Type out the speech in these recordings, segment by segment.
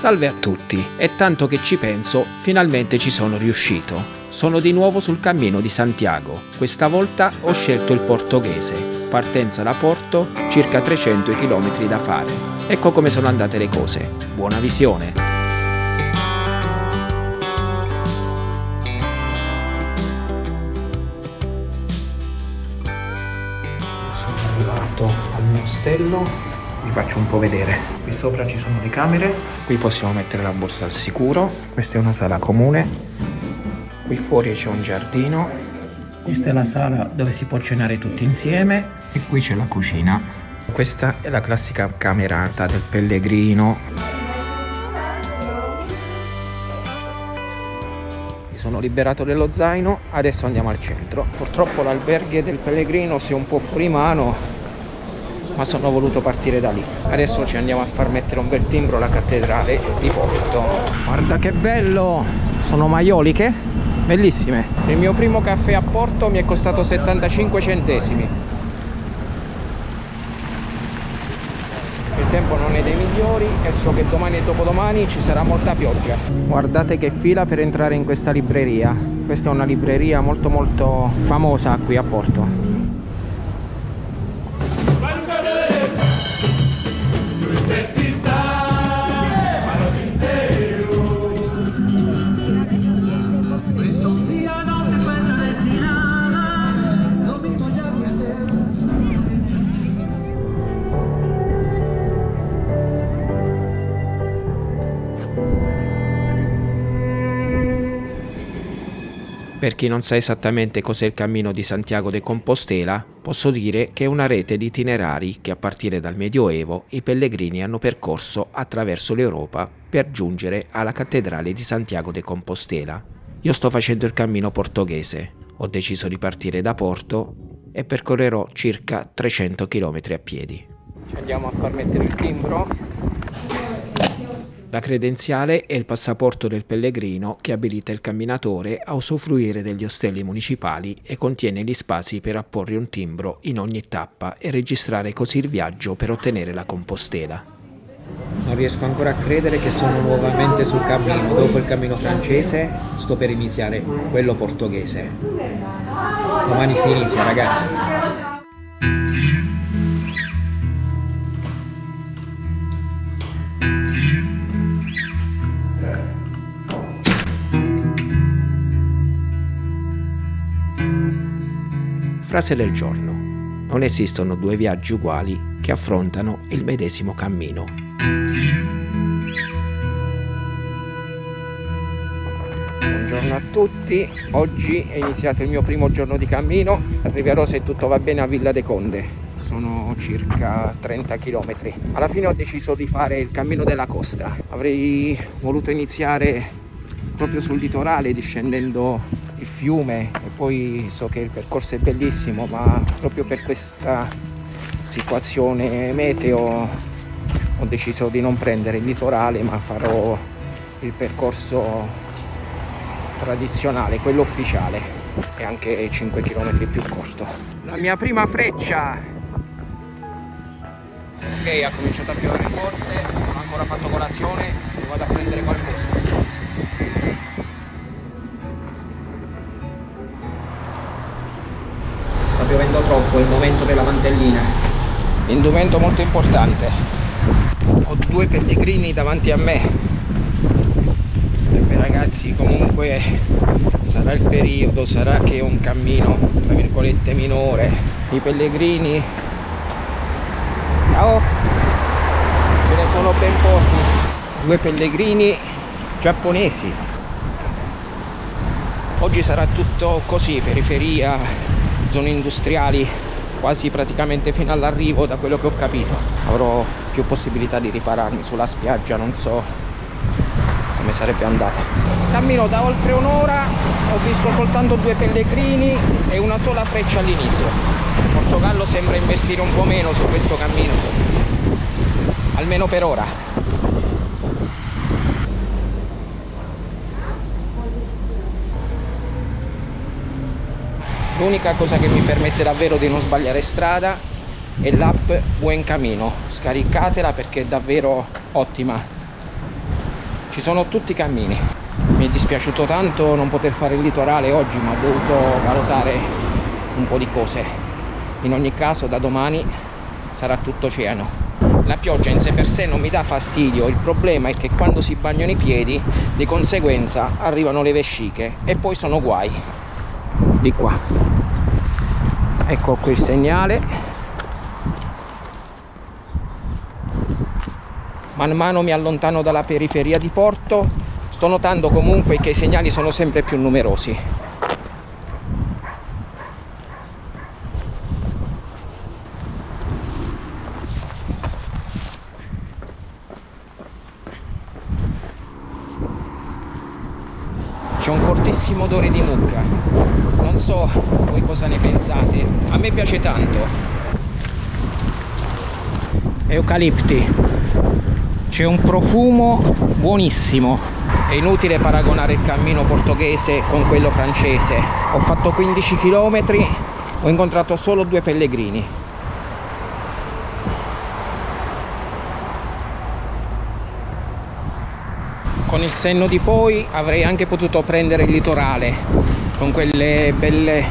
Salve a tutti, è tanto che ci penso, finalmente ci sono riuscito. Sono di nuovo sul cammino di Santiago, questa volta ho scelto il portoghese. Partenza da Porto, circa 300 km da fare. Ecco come sono andate le cose. Buona visione! Sono arrivato al mio ostello vi faccio un po' vedere. Qui sopra ci sono le camere. Qui possiamo mettere la borsa al sicuro. Questa è una sala comune. Qui fuori c'è un giardino. Questa è la sala dove si può cenare tutti insieme. E qui c'è la cucina. Questa è la classica camerata del pellegrino. Sono liberato dello zaino. Adesso andiamo al centro. Purtroppo l'alberghe del pellegrino si è un po' fuori mano ma sono voluto partire da lì. Adesso ci andiamo a far mettere un bel timbro alla cattedrale di Porto. Guarda che bello! Sono maioliche? Bellissime. Il mio primo caffè a Porto mi è costato 75 centesimi. Il tempo non è dei migliori e so che domani e dopodomani ci sarà molta pioggia. Guardate che fila per entrare in questa libreria. Questa è una libreria molto molto famosa qui a Porto Per chi non sa esattamente cos'è il cammino di Santiago de Compostela, posso dire che è una rete di itinerari che a partire dal Medioevo i pellegrini hanno percorso attraverso l'Europa per giungere alla cattedrale di Santiago de Compostela. Io sto facendo il cammino portoghese, ho deciso di partire da Porto e percorrerò circa 300 km a piedi. Ci andiamo a far mettere il timbro la credenziale è il passaporto del pellegrino che abilita il camminatore a usufruire degli ostelli municipali e contiene gli spazi per apporre un timbro in ogni tappa e registrare così il viaggio per ottenere la compostela. Non riesco ancora a credere che sono nuovamente sul cammino. Dopo il cammino francese sto per iniziare quello portoghese. Domani si inizia ragazzi. Frase del giorno. Non esistono due viaggi uguali che affrontano il medesimo cammino. Buongiorno a tutti, oggi è iniziato il mio primo giorno di cammino, arriverò se tutto va bene a Villa de Conde, sono circa 30 km. Alla fine ho deciso di fare il cammino della costa, avrei voluto iniziare proprio sul litorale discendendo il fiume e poi so che il percorso è bellissimo ma proprio per questa situazione meteo ho deciso di non prendere il litorale ma farò il percorso tradizionale, quello ufficiale e anche 5 km più corto. La mia prima freccia. Ok ha cominciato a piovere forte non ho ancora fatto colazione vado a prendere qualcosa piovendo troppo, è il momento della mantellina. Indumento molto importante. Ho due pellegrini davanti a me. Beh ragazzi comunque sarà il periodo, sarà che è un cammino tra virgolette minore. I pellegrini. Ciao! Ce ne sono ben pochi. Due pellegrini giapponesi. Oggi sarà tutto così, periferia, zone industriali quasi praticamente fino all'arrivo da quello che ho capito. Avrò più possibilità di ripararmi sulla spiaggia non so come sarebbe andata. Cammino da oltre un'ora ho visto soltanto due pellegrini e una sola freccia all'inizio. Portogallo sembra investire un po' meno su questo cammino. Almeno per ora l'unica cosa che mi permette davvero di non sbagliare strada è l'app Buen Camino. Scaricatela perché è davvero ottima. Ci sono tutti i cammini. Mi è dispiaciuto tanto non poter fare il litorale oggi ma ho dovuto valutare un po' di cose. In ogni caso da domani sarà tutto oceano la pioggia in sé per sé non mi dà fastidio. Il problema è che quando si bagnano i piedi di conseguenza arrivano le vesciche e poi sono guai di qua. Ecco qui il segnale. Man mano mi allontano dalla periferia di Porto. Sto notando comunque che i segnali sono sempre più numerosi c'è un fortissimo odore di mucca non so voi cosa ne pensate a me piace tanto eucalipti. C'è un profumo buonissimo. È inutile paragonare il cammino portoghese con quello francese. Ho fatto 15 km ho incontrato solo due pellegrini. Con il senno di poi avrei anche potuto prendere il litorale con quelle belle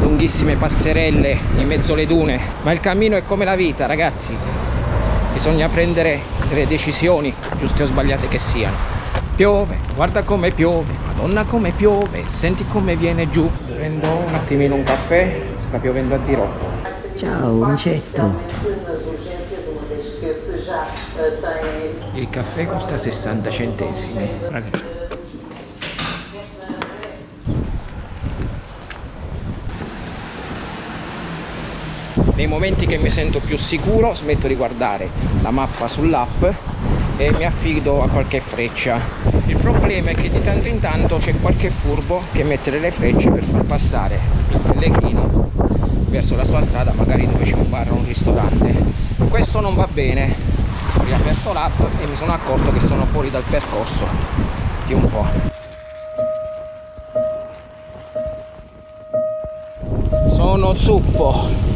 lunghissime passerelle in mezzo alle dune. Ma il cammino è come la vita ragazzi bisogna prendere delle decisioni giuste o sbagliate che siano. Piove guarda come piove madonna come piove senti come viene giù. Prendo un attimino un caffè sta piovendo a dirotto. Ciao micetto. Il caffè costa 60 centesimi nei momenti che mi sento più sicuro smetto di guardare la mappa sull'app e mi affido a qualche freccia. Il problema è che di tanto in tanto c'è qualche furbo che mette delle frecce per far passare il pellegrino verso la sua strada magari dove c'è un bar o un ristorante. Questo non va bene. Ho riaperto l'app e mi sono accorto che sono fuori dal percorso di un po' sono zuppo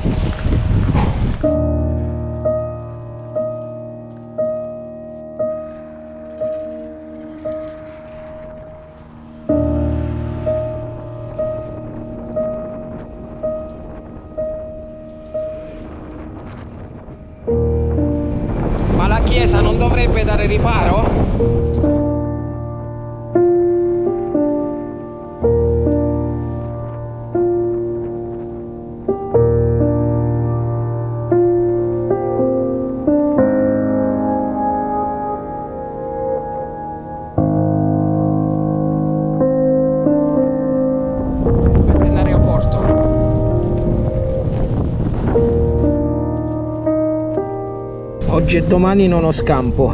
Oggi e domani non ho scampo.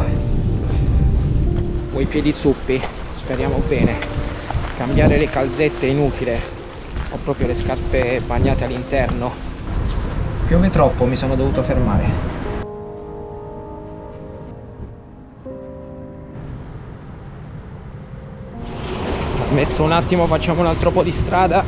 Ho i piedi zuppi, speriamo bene. Cambiare le calzette è inutile. Ho proprio le scarpe bagnate all'interno. Piove troppo, mi sono dovuto fermare. Smesso un attimo, facciamo un altro po' di strada.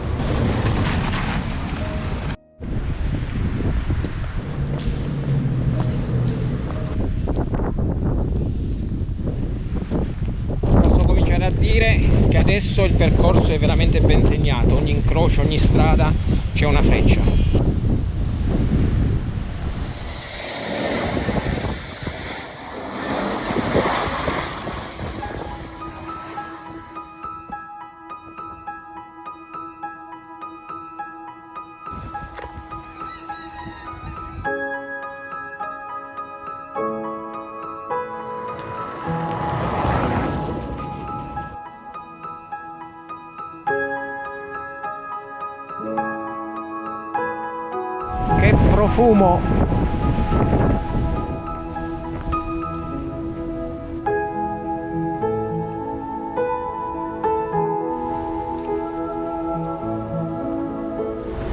Percorso è veramente ben segnato ogni incrocio, ogni strada c'è una freccia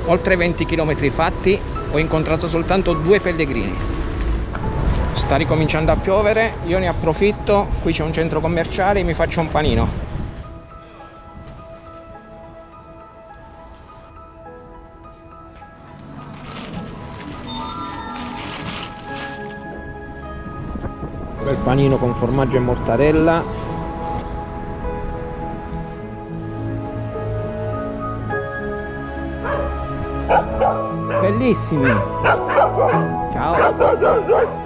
oltre 20 km fatti ho incontrato soltanto due pellegrini. Sta ricominciando a piovere io ne approfitto qui c'è un centro commerciale mi faccio un panino panino con formaggio e mortarella bellissimi. Ciao.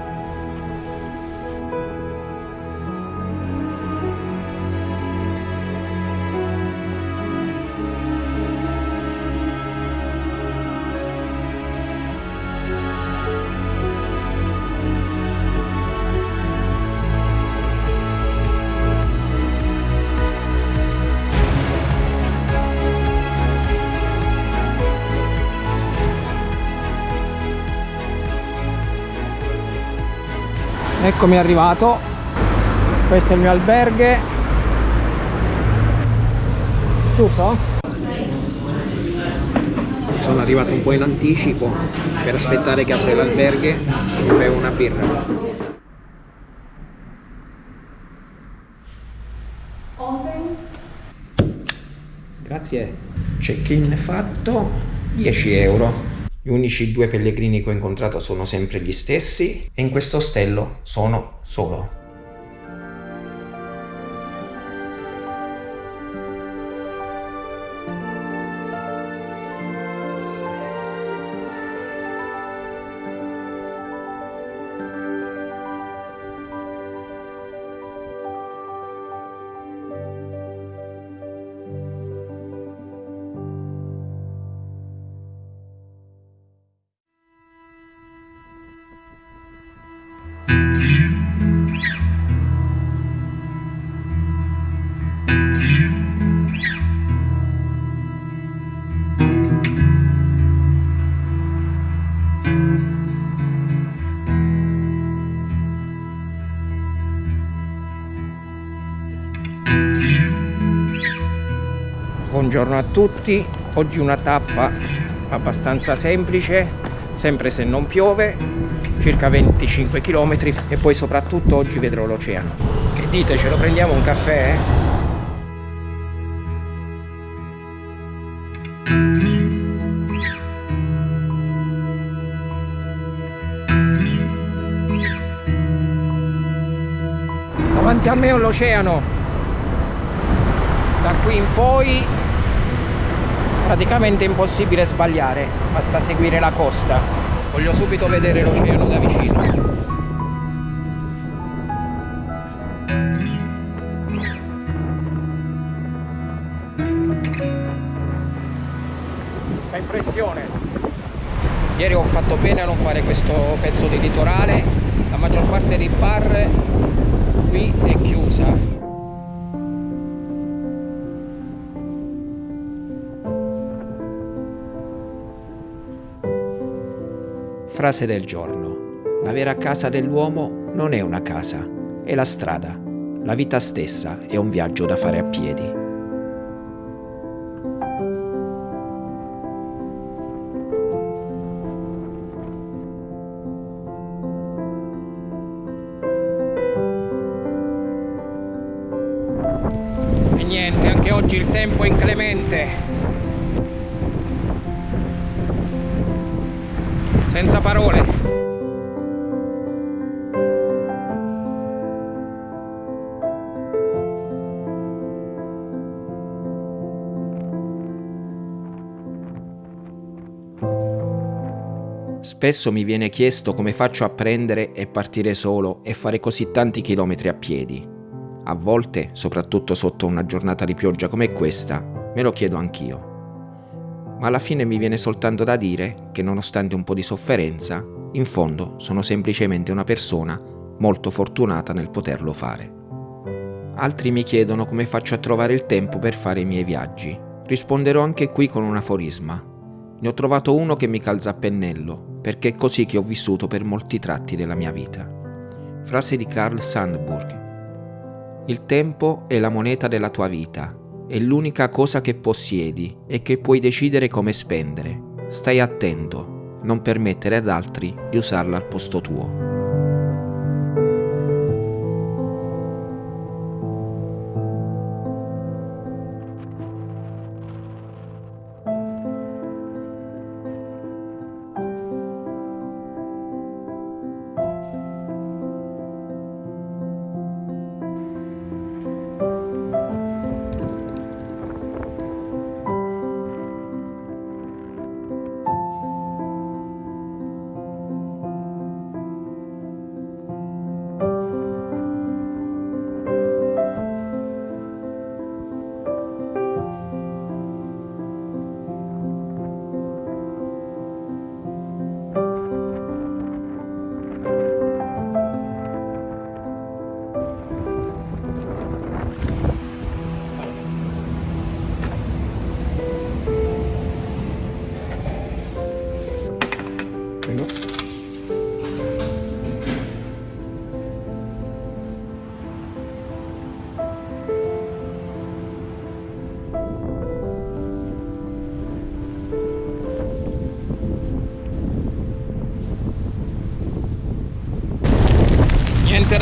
Eccomi arrivato. Questo è il mio alberghe. Giusto? sono arrivato un po' in anticipo per aspettare che apre l'alberghe e bevo una birra. Grazie. Check-in fatto 10 euro gli unici due pellegrini che ho incontrato sono sempre gli stessi e in questo ostello sono solo. Buongiorno a tutti. Oggi una tappa abbastanza semplice sempre se non piove circa 25 km e poi soprattutto oggi vedrò l'oceano. Che dite ce lo prendiamo un caffè? davanti a me ho l'oceano. Da qui in poi praticamente impossibile sbagliare basta seguire la costa. Voglio subito vedere l'oceano da vicino. Fa impressione. Ieri ho fatto bene a non fare questo pezzo di litorale. La maggior parte dei bar qui è chiusa Frase del giorno. La vera casa dell'uomo non è una casa, è la strada. La vita stessa è un viaggio da fare a piedi. E niente, anche oggi il tempo è inclemente. Senza parole Spesso mi viene chiesto come faccio a prendere e partire solo e fare così tanti chilometri a piedi. A volte, soprattutto sotto una giornata di pioggia come questa, me lo chiedo anch'io ma alla fine mi viene soltanto da dire che nonostante un po' di sofferenza, in fondo sono semplicemente una persona molto fortunata nel poterlo fare. Altri mi chiedono come faccio a trovare il tempo per fare i miei viaggi. Risponderò anche qui con un aforisma. Ne ho trovato uno che mi calza a pennello, perché è così che ho vissuto per molti tratti della mia vita. Frase di Carl Sandburg. Il tempo è la moneta della tua vita è l'unica cosa che possiedi e che puoi decidere come spendere. Stai attento, non permettere ad altri di usarla al posto tuo.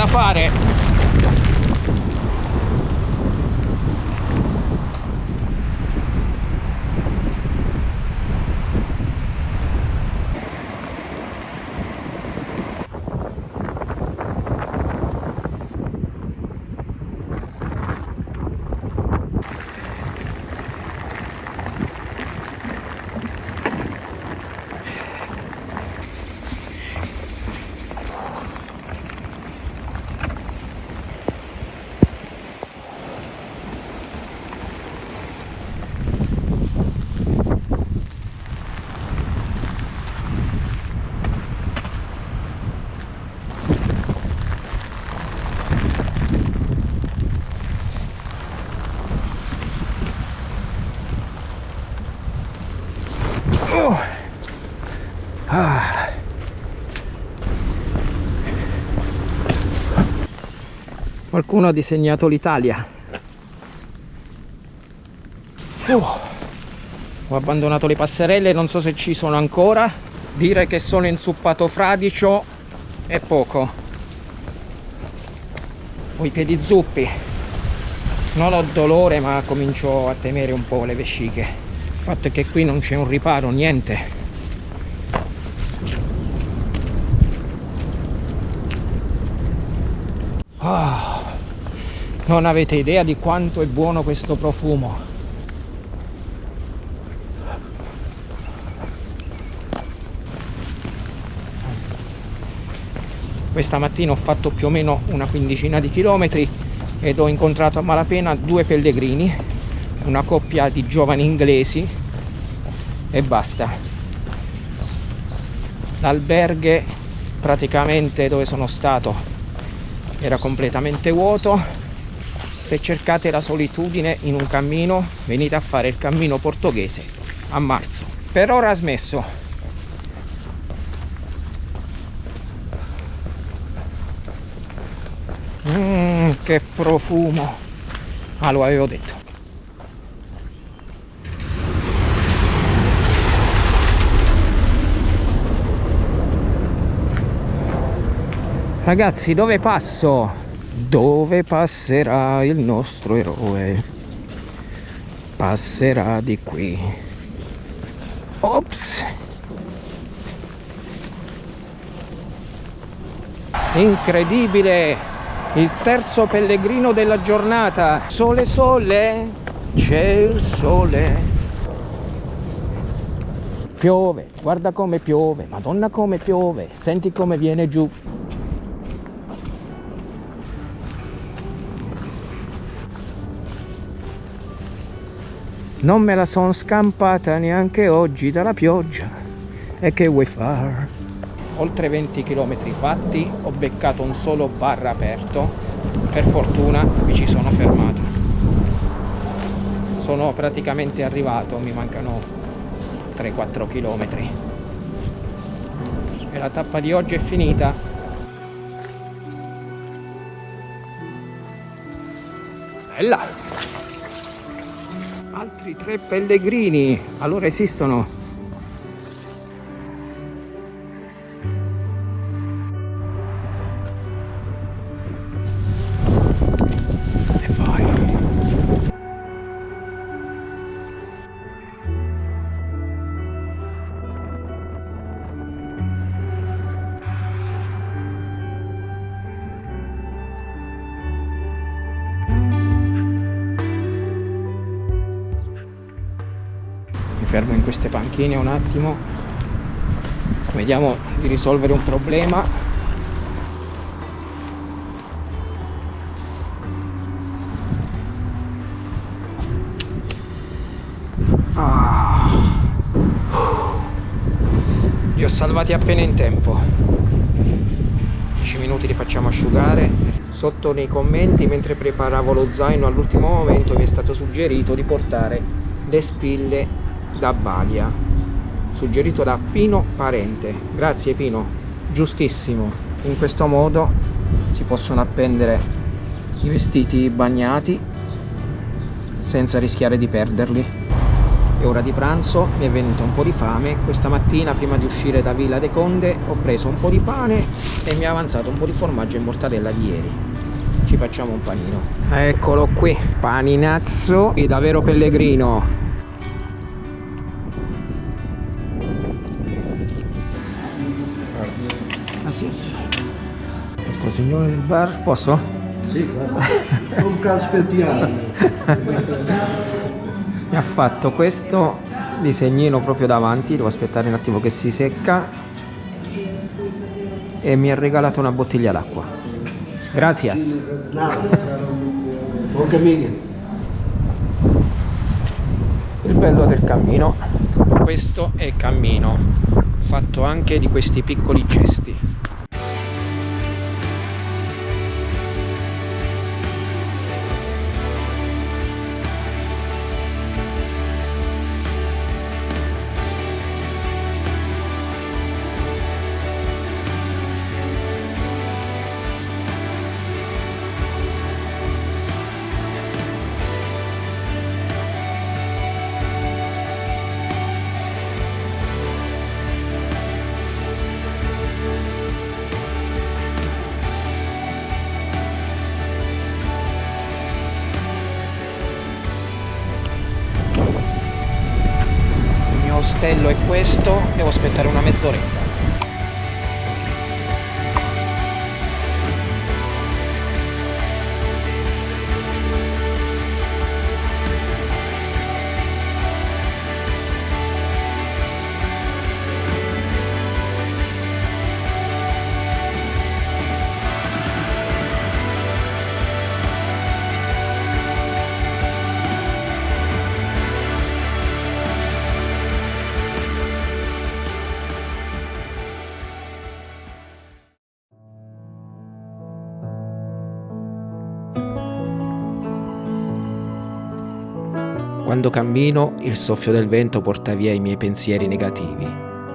Da fare. Oh. Ah. Qualcuno ha disegnato l'Italia. Oh. Ho abbandonato le passerelle, non so se ci sono ancora. Dire che sono insuppato fradicio è poco. Ho i piedi zuppi. Non ho dolore ma comincio a temere un po' le vesciche. Il fatto è che qui non c'è un riparo, niente. Ah, non avete idea di quanto è buono questo profumo. Questa mattina ho fatto più o meno una quindicina di chilometri ed ho incontrato a malapena due pellegrini, una coppia di giovani inglesi e basta. L'alberghe praticamente dove sono stato era completamente vuoto. Se cercate la solitudine in un cammino, venite a fare il cammino portoghese a marzo. Per ora ha smesso. Mmm, che profumo! Ah, lo avevo detto. Ragazzi, dove passo? Dove passerà il nostro eroe? Passerà di qui. Ops! Incredibile! Il terzo pellegrino della giornata. Sole, sole, c'è il sole. Piove, guarda come piove, madonna come piove, senti come viene giù. Non me la sono scampata neanche oggi dalla pioggia. E che vuoi far? Oltre 20 km fatti, ho beccato un solo bar aperto. Per fortuna mi ci sono fermato. Sono praticamente arrivato, mi mancano 3-4 km. E la tappa di oggi è finita. Bella! Altri tre pellegrini. Allora esistono queste panchine un attimo. Vediamo di risolvere un problema. Ah. li ho salvati appena in tempo. 10 minuti li facciamo asciugare. Sotto nei commenti mentre preparavo lo zaino all'ultimo momento mi è stato suggerito di portare le spille da Balia suggerito da Pino Parente. Grazie Pino, giustissimo. In questo modo si possono appendere i vestiti bagnati senza rischiare di perderli. È ora di pranzo, mi è venuta un po' di fame. Questa mattina prima di uscire da Villa de Conde ho preso un po' di pane e mi è avanzato un po' di formaggio e mortadella di ieri. Ci facciamo un panino. Eccolo qui, paninazzo e davvero pellegrino. Signore del bar, posso? Sì, non caspettiamo. mi ha fatto questo disegnino proprio davanti devo aspettare un attimo che si secca. E mi ha regalato una bottiglia d'acqua. Grazie. Buon cammino. il bello del cammino. Questo è il cammino fatto anche di questi piccoli gesti questo devo aspettare una mezz'oretta cammino, il soffio del vento porta via i miei pensieri negativi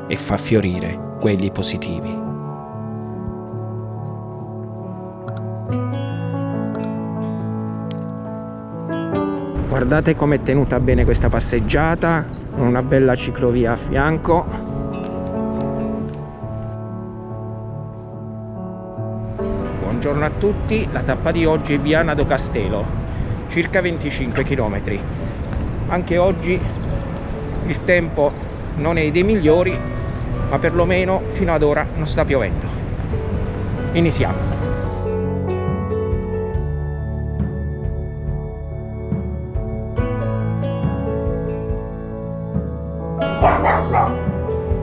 e fa fiorire quelli positivi. Guardate com'è tenuta bene questa passeggiata, una bella ciclovia a fianco. Buongiorno a tutti, la tappa di oggi è Viana do Castelo, circa 25 km. Anche oggi il tempo non è dei migliori, ma perlomeno fino ad ora non sta piovendo. Iniziamo.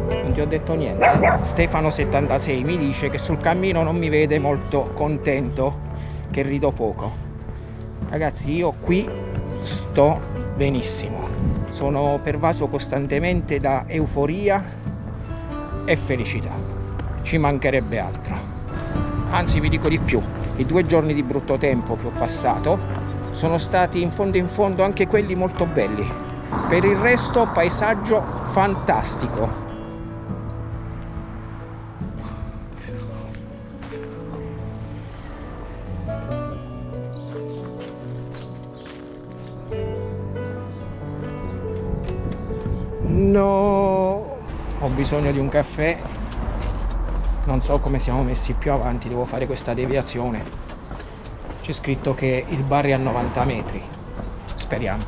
Non ti ho detto niente. eh? Stefano76 mi dice che sul cammino non mi vede molto contento, che rido poco. Ragazzi, io qui sto benissimo. Sono pervaso costantemente da euforia e felicità. Ci mancherebbe altro. Anzi, vi dico di più. I due giorni di brutto tempo che ho passato sono stati in fondo in fondo anche quelli molto belli. Per il resto, paesaggio fantastico. Bisogno di un caffè. Non so come siamo messi più avanti, devo fare questa deviazione. C'è scritto che il bar è a 90 metri. Speriamo.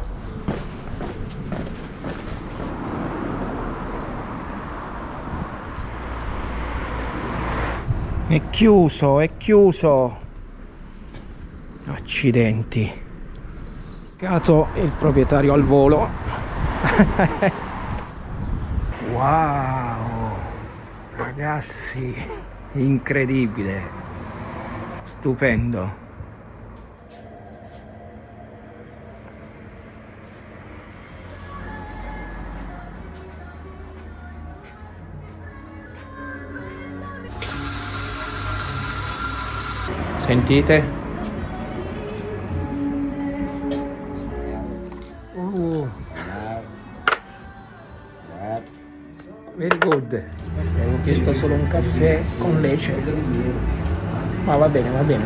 È chiuso, è chiuso. Accidenti. Il proprietario al volo. wow! Ragazzi, incredibile. Stupendo. Sentite? Solo un caffè con lece. Ma va bene, va bene.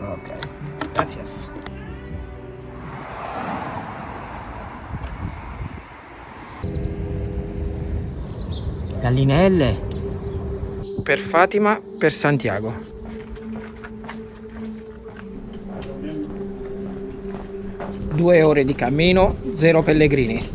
Ok, gracias. Gallinelle. Per Fatima, per Santiago. Due ore di cammino, zero pellegrini.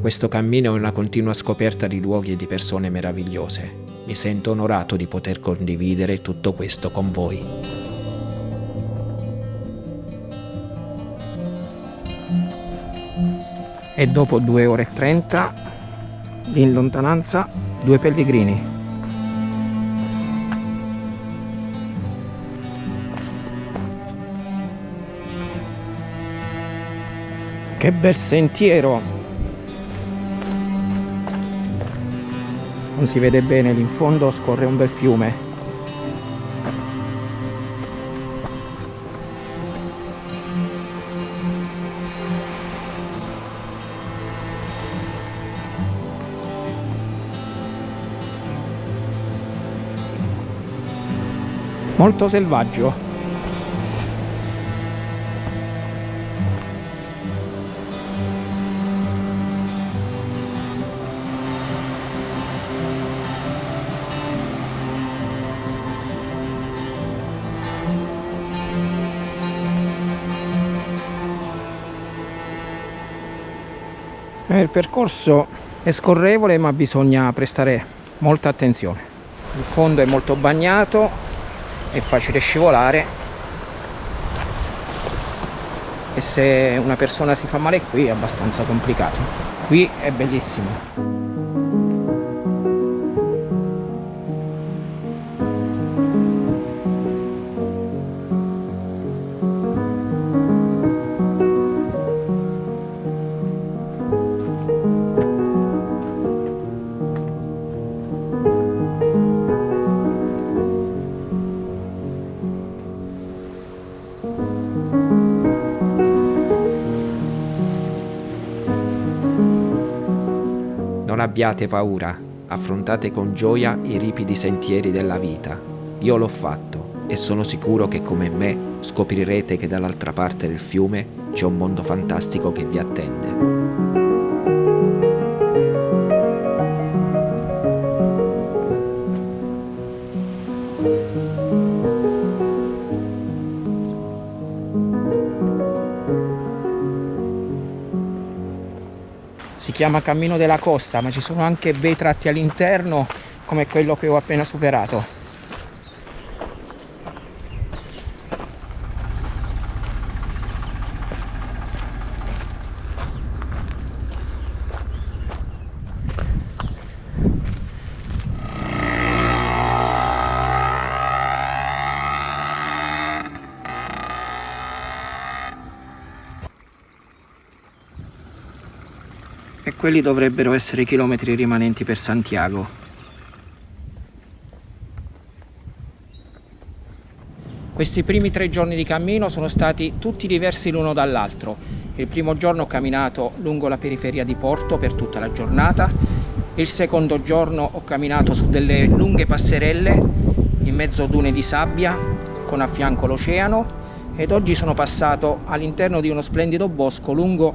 Questo cammino è una continua scoperta di luoghi e di persone meravigliose. Mi sento onorato di poter condividere tutto questo con voi. E dopo 2 ore e 30 in lontananza due pellegrini. Che bel sentiero! Non si vede bene, lì in fondo scorre un bel fiume. Molto selvaggio. Il percorso è scorrevole ma bisogna prestare molta attenzione. Il fondo è molto bagnato, è facile scivolare e se una persona si fa male qui è abbastanza complicato. Qui è bellissimo. Abbiate paura, affrontate con gioia i ripidi sentieri della vita. Io l'ho fatto e sono sicuro che come me scoprirete che dall'altra parte del fiume c'è un mondo fantastico che vi attende. Chiama Cammino della Costa, ma ci sono anche bei tratti all'interno come quello che ho appena superato. E quelli dovrebbero essere i chilometri rimanenti per Santiago. Questi primi tre giorni di cammino sono stati tutti diversi l'uno dall'altro. Il primo giorno ho camminato lungo la periferia di Porto per tutta la giornata. Il secondo giorno ho camminato su delle lunghe passerelle in mezzo a dune di sabbia con a fianco l'oceano ed oggi sono passato all'interno di uno splendido bosco lungo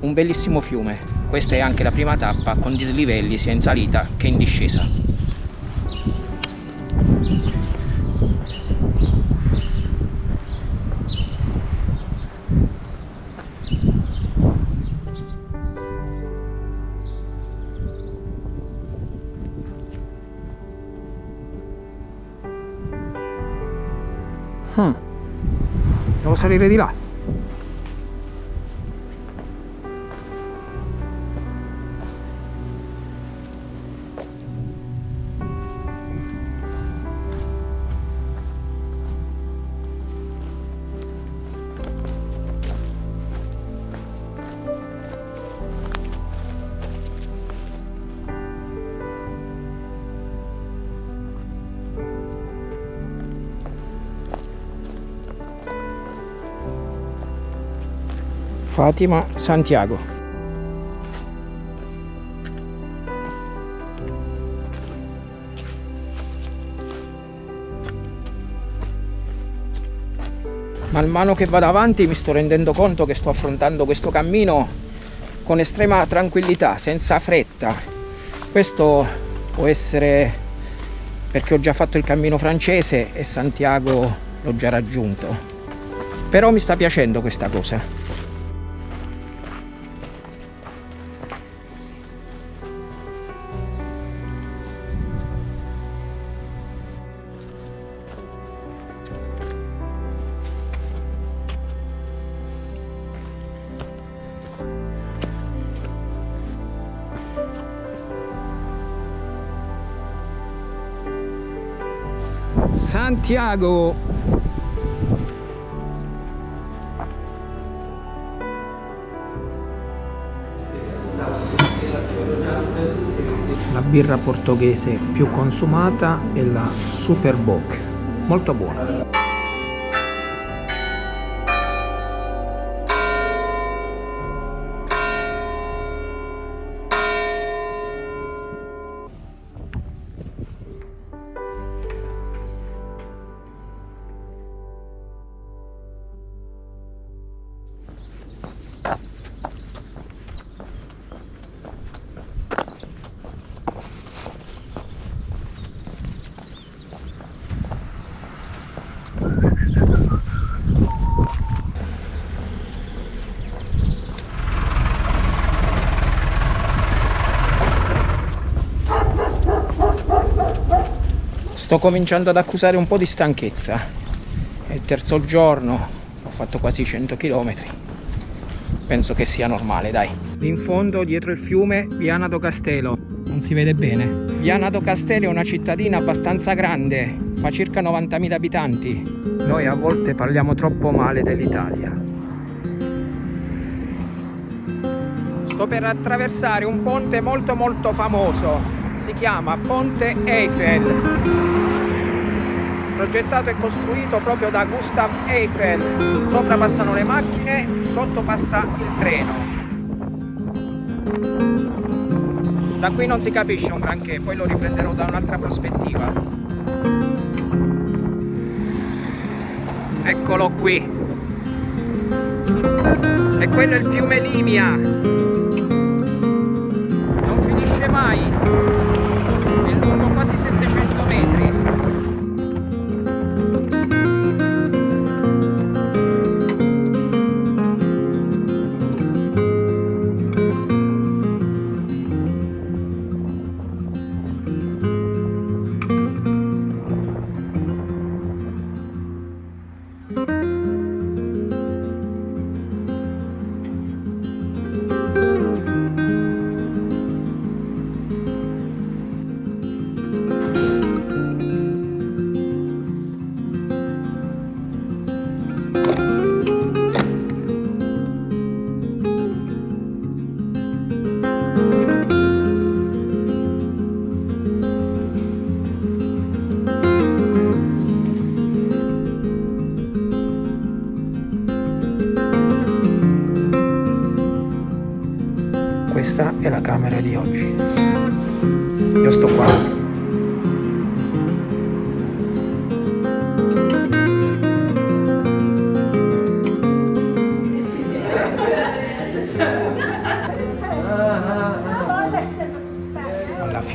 un bellissimo fiume. Questa è anche la prima tappa con dislivelli sia in salita che in discesa. Hmm. Devo salire di là. Fatima Santiago. Man mano che vado avanti mi sto rendendo conto che sto affrontando questo cammino con estrema tranquillità, senza fretta. Questo può essere perché ho già fatto il cammino francese e Santiago l'ho già raggiunto. Però mi sta piacendo questa cosa. Santiago. La birra portoghese più consumata è la Super Bock molto buona sto cominciando ad accusare un po' di stanchezza. È il terzo giorno ho fatto quasi 100 km penso che sia normale dai. In fondo dietro il fiume Viana do Castello non si vede bene. Viana do Castello è una cittadina abbastanza grande fa circa 90.000 abitanti. Noi a volte parliamo troppo male dell'Italia. Sto per attraversare un ponte molto molto famoso si chiama Ponte Eiffel. Progettato e costruito proprio da Gustav Eiffel. Sopra passano le macchine sotto passa il treno. Da qui non si capisce un granché poi lo riprenderò da un'altra prospettiva. Eccolo qui. E quello è il fiume Limia 700 metri.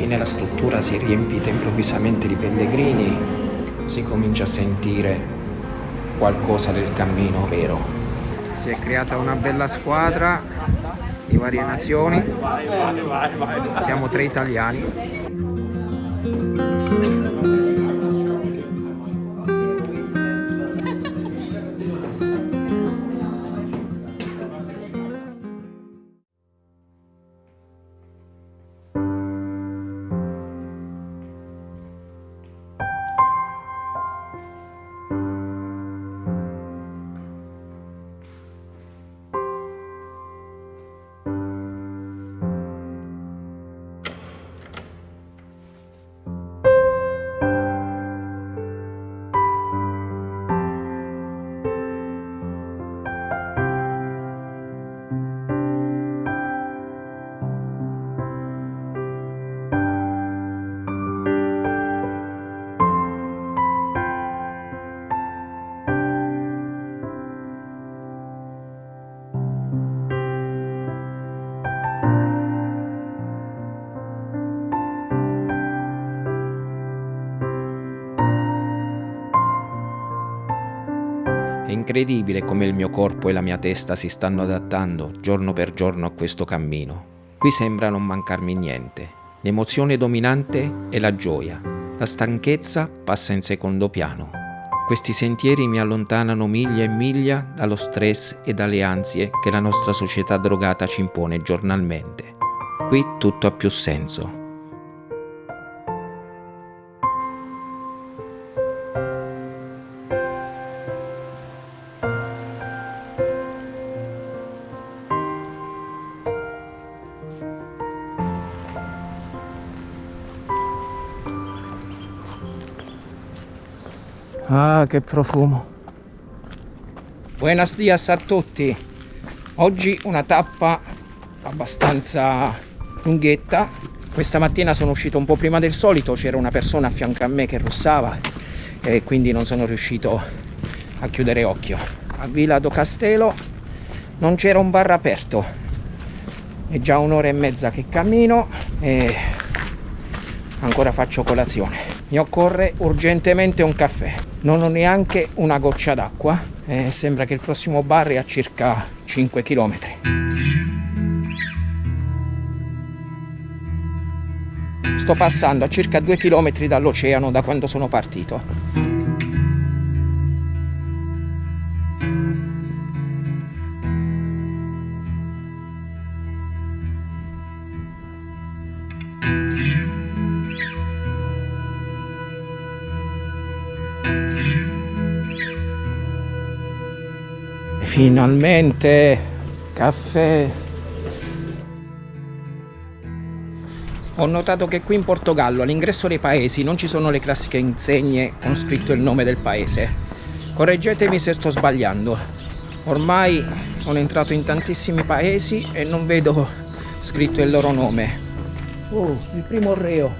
Fine la struttura si è riempita improvvisamente di pellegrini si comincia a sentire qualcosa del cammino vero. Si è creata una bella squadra di varie nazioni. Siamo tre italiani incredibile come il mio corpo e la mia testa si stanno adattando giorno per giorno a questo cammino. Qui sembra non mancarmi niente. L'emozione dominante è la gioia. La stanchezza passa in secondo piano. Questi sentieri mi allontanano miglia e miglia dallo stress e dalle ansie che la nostra società drogata ci impone giornalmente. Qui tutto ha più senso. Che profumo. Buenos dias a tutti. Oggi una tappa abbastanza lunghetta. Questa mattina sono uscito un po' prima del solito, c'era una persona a fianco a me che russava e quindi non sono riuscito a chiudere occhio. A Villa do Castello non c'era un bar aperto. È già un'ora e mezza che cammino e ancora faccio colazione. Mi occorre urgentemente un caffè. Non ho neanche una goccia d'acqua e sembra che il prossimo bar è a circa 5 km. Sto passando a circa 2 km dall'oceano da quando sono partito. Finalmente caffè. Ho notato che qui in Portogallo all'ingresso dei paesi non ci sono le classiche insegne con scritto il nome del paese. Correggetemi se sto sbagliando. Ormai sono entrato in tantissimi paesi e non vedo scritto il loro nome. Oh, il primo reo.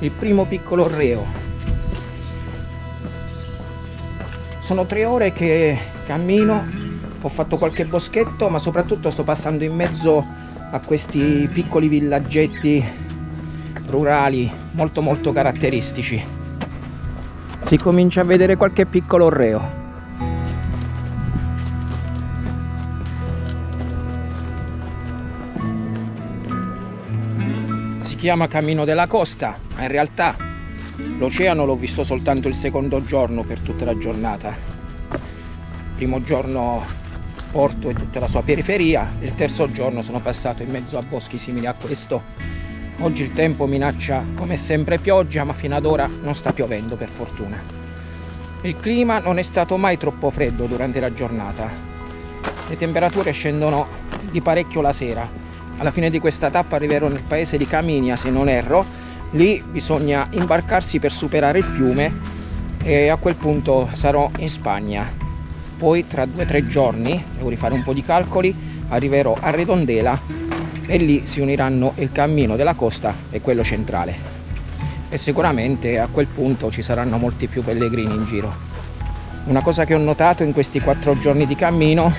Il primo piccolo reo. Sono tre ore che cammino ho fatto qualche boschetto ma soprattutto sto passando in mezzo a questi piccoli villaggetti rurali molto molto caratteristici. Si comincia a vedere qualche piccolo orreo si chiama Cammino della Costa ma in realtà l'oceano l'ho visto soltanto il secondo giorno per tutta la giornata primo giorno Porto e tutta la sua periferia, il terzo giorno sono passato in mezzo a boschi simili a questo. Oggi il tempo minaccia come sempre pioggia, ma fino ad ora non sta piovendo per fortuna. Il clima non è stato mai troppo freddo durante la giornata. Le temperature scendono di parecchio la sera. Alla fine di questa tappa arriverò nel paese di Caminia, se non erro. Lì bisogna imbarcarsi per superare il fiume e a quel punto sarò in Spagna poi tra due o tre giorni devo rifare un po' di calcoli arriverò a Redondela e lì si uniranno il cammino della costa e quello centrale. E sicuramente a quel punto ci saranno molti più pellegrini in giro. Una cosa che ho notato in questi quattro giorni di cammino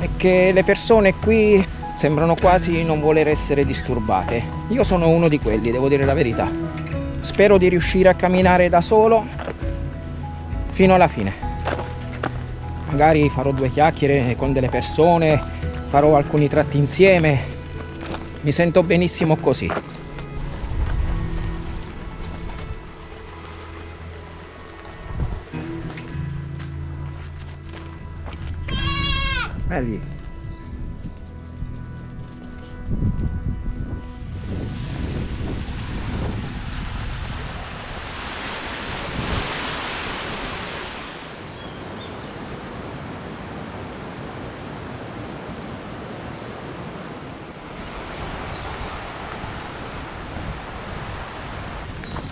è che le persone qui sembrano quasi non voler essere disturbate. Io sono uno di quelli devo dire la verità. Spero di riuscire a camminare da solo fino alla fine magari farò due chiacchiere con delle persone, farò alcuni tratti insieme. Mi sento benissimo così. Belli.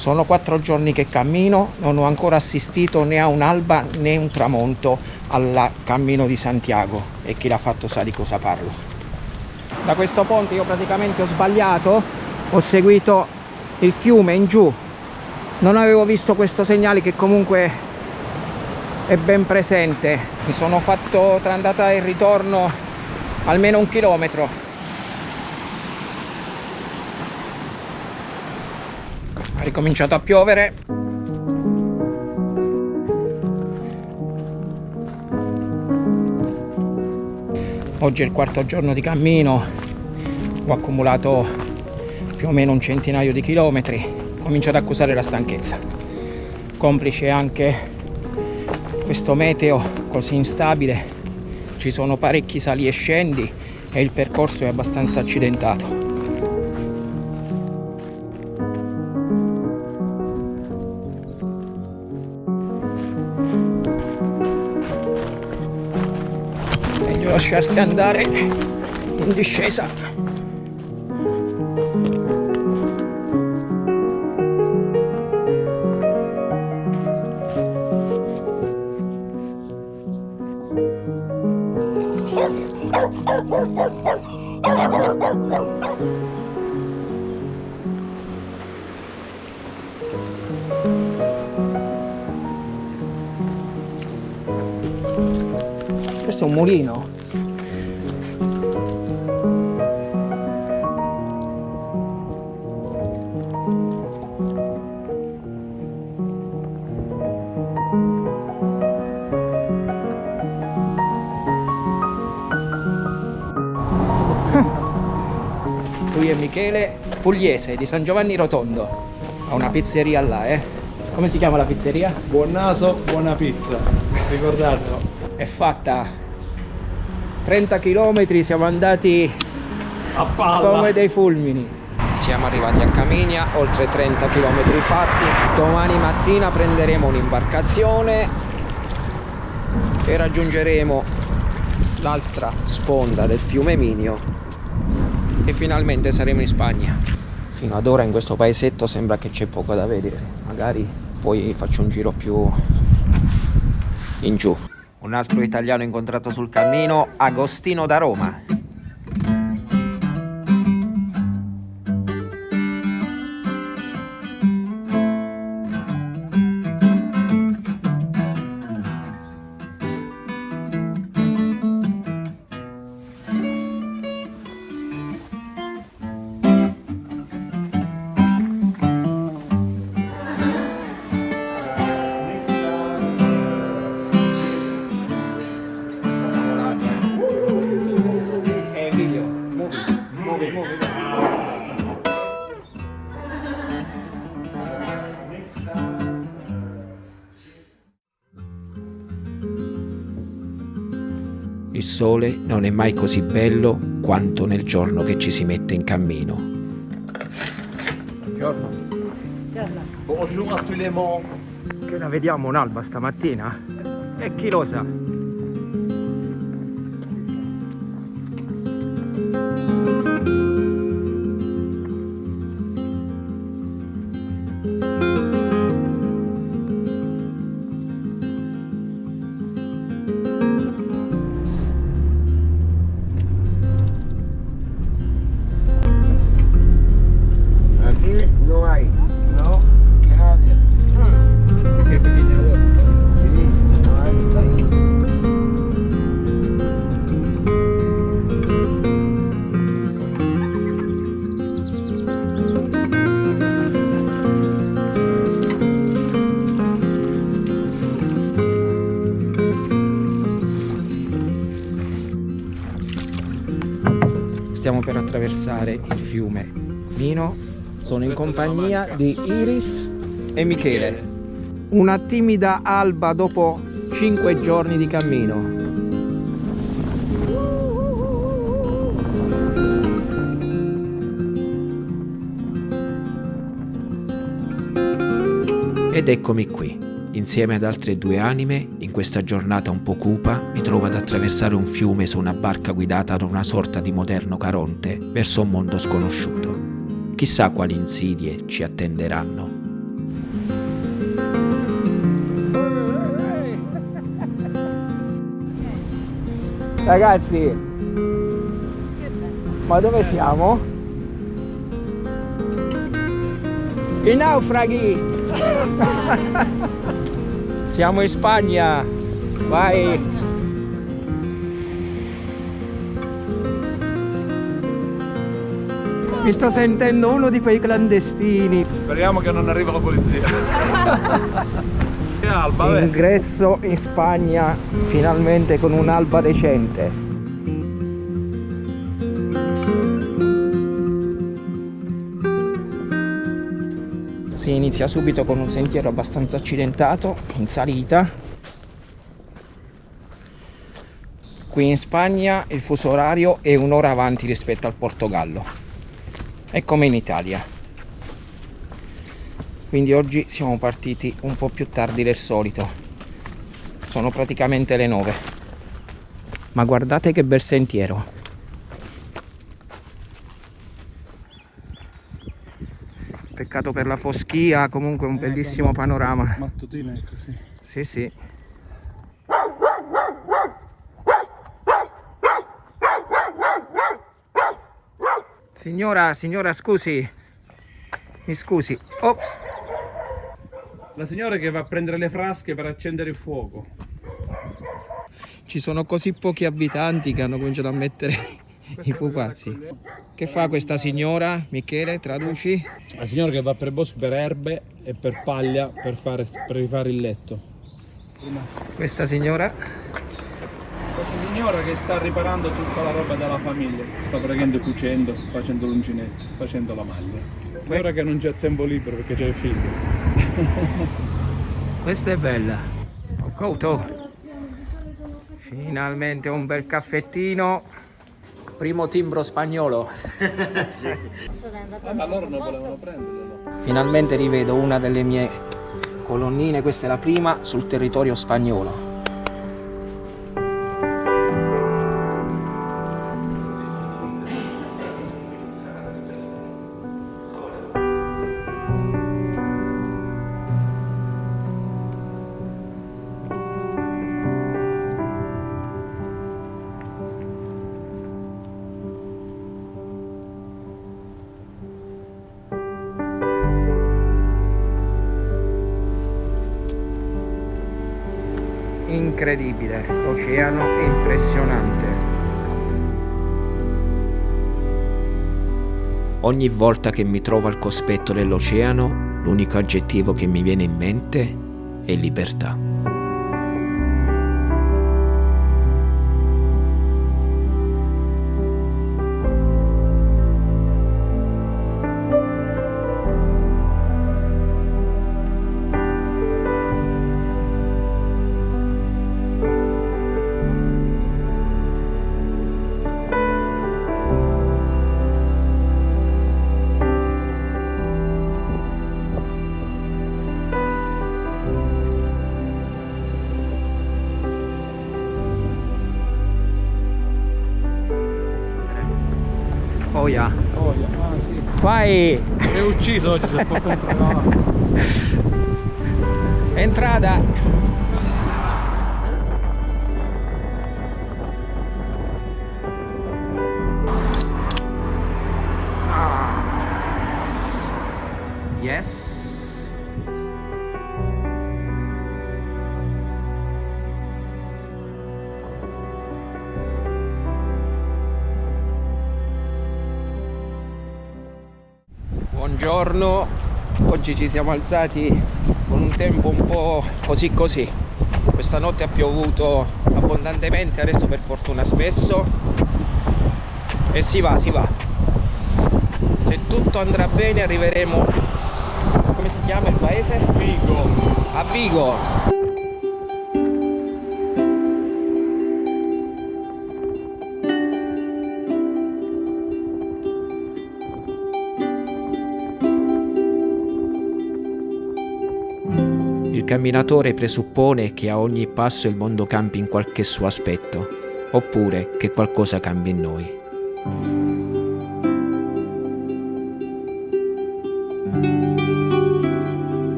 Sono quattro giorni che cammino, non ho ancora assistito né a un'alba né un tramonto al cammino di Santiago e chi l'ha fatto sa di cosa parlo. Da questo ponte io praticamente ho sbagliato, ho seguito il fiume in giù, non avevo visto questo segnale che comunque è ben presente. Mi sono fatto tra andata e ritorno almeno un chilometro ha ricominciato a piovere. Oggi è il quarto giorno di cammino. Ho accumulato più o meno un centinaio di chilometri. Comincio ad accusare la stanchezza. Complice anche questo meteo così instabile. Ci sono parecchi sali e scendi e il percorso è abbastanza accidentato. Lasciarsi andare in discesa. Pugliese di San Giovanni Rotondo. Ha una pizzeria là, eh. Come si chiama la pizzeria? Buon naso, buona pizza. Ricordatelo. È fatta 30 km, siamo andati A palla. come dei fulmini. Siamo arrivati a Caminia, oltre 30 km fatti. Domani mattina prenderemo un'imbarcazione e raggiungeremo l'altra sponda del fiume Minio e finalmente saremo in Spagna. Fino ad ora in questo paesetto sembra che c'è poco da vedere, magari poi faccio un giro più in giù. Un altro italiano incontrato sul cammino, Agostino da Roma. Sole non è mai così bello quanto nel giorno che ci si mette in cammino. Buongiorno. Bonjour a tous les mondes. Che la vediamo un'alba stamattina? E chi lo sa? Attraversare il fiume Mino. Sono in compagnia di Iris e Michele. Una timida alba dopo 5 giorni di cammino. Ed eccomi qui, insieme ad altre due anime, in questa giornata un po' cupa, mi trovo ad attraversare un fiume su una barca guidata da una sorta di moderno Caronte verso un mondo sconosciuto. Chissà quali insidie ci attenderanno. Ragazzi, ma dove siamo? I naufraghi! siamo in Spagna! Vai! Mi sto sentendo uno di quei clandestini. Speriamo che non arriva la polizia. che alba. Ingresso in Spagna finalmente con un'alba decente. Inizia subito con un sentiero abbastanza accidentato in salita. Qui in Spagna il fuso orario è un'ora avanti rispetto al Portogallo. È come in Italia. Quindi oggi siamo partiti un po' più tardi del solito. Sono praticamente le 9. Ma guardate che bel sentiero. Peccato per la foschia, comunque un bellissimo panorama. Mattutina è così. Sì, sì. Signora, signora, scusi. Mi scusi. Ops. La signora che va a prendere le frasche per accendere il fuoco. Ci sono così pochi abitanti che hanno cominciato a mettere i pupazzi. Che fa questa signora? Michele, traduci? La signora che va per bosco per erbe e per paglia per, fare, per rifare il letto. Questa signora? Questa signora che sta riparando tutta la roba della famiglia, sta praticamente cucendo, facendo l'uncinetto, facendo la maglia. Ora che non c'è tempo libero perché c'è il figlio. Questa è bella. Ho cauto. Finalmente un bel caffettino. Primo timbro spagnolo. Ma loro non volevano prenderlo. Finalmente rivedo una delle mie colonnine, questa è la prima, sul territorio spagnolo. Incredibile, l'oceano è impressionante. Ogni volta che mi trovo al cospetto dell'oceano, l'unico aggettivo che mi viene in mente è libertà. È ucciso oggi se oggi ci siamo alzati con un tempo un po' così così. Questa notte ha piovuto abbondantemente, adesso per fortuna ha smesso e si va, si va. Se tutto andrà bene arriveremo, come si chiama il paese? Vigo. A Vigo. Camminatore presuppone che a ogni passo il mondo cambi in qualche suo aspetto, oppure che qualcosa cambi in noi.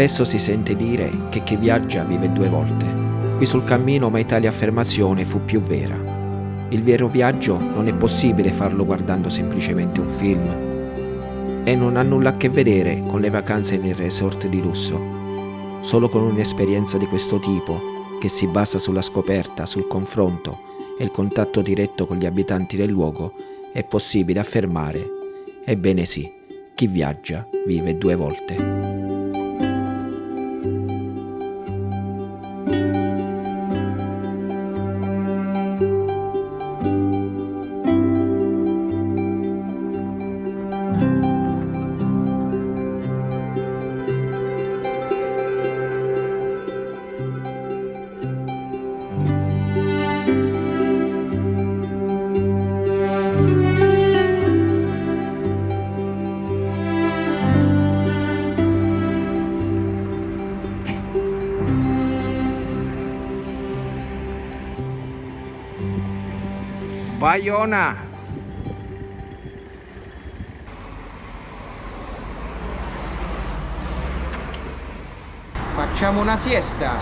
Spesso si sente dire che chi viaggia vive due volte. Qui sul cammino mai tale affermazione fu più vera. Il vero viaggio non è possibile farlo guardando semplicemente un film e non ha nulla a che vedere con le vacanze nei resort di lusso. Solo con un'esperienza di questo tipo, che si basa sulla scoperta, sul confronto e il contatto diretto con gli abitanti del luogo, è possibile affermare, ebbene sì, chi viaggia vive due volte. Bayona. Facciamo una siesta.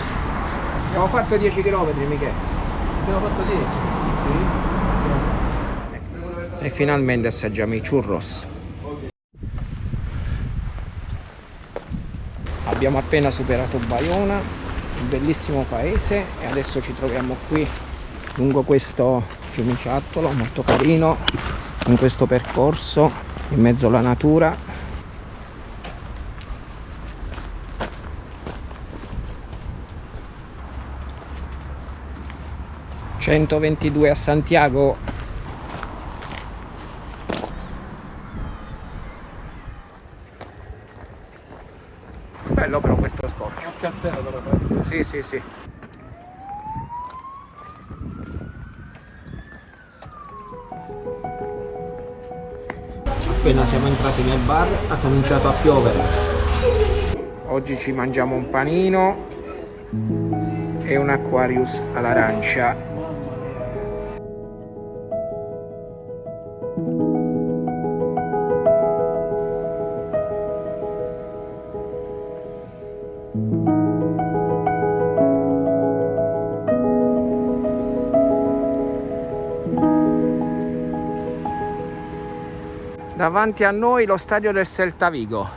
Abbiamo fatto 10 km, Michele. Abbiamo fatto 10. E finalmente assaggiamo i churros. Abbiamo appena superato Bayona, un bellissimo paese e adesso ci troviamo qui lungo questo fiumiciattolo molto carino in questo percorso in mezzo alla natura ...122 a Santiago... Bello però questo scorcio. Te però. Fred. Sì, sì, entrati nel bar ha cominciato a piovere. Oggi ci mangiamo un panino e un Aquarius all'arancia. Davanti a noi lo stadio del Celta Vigo.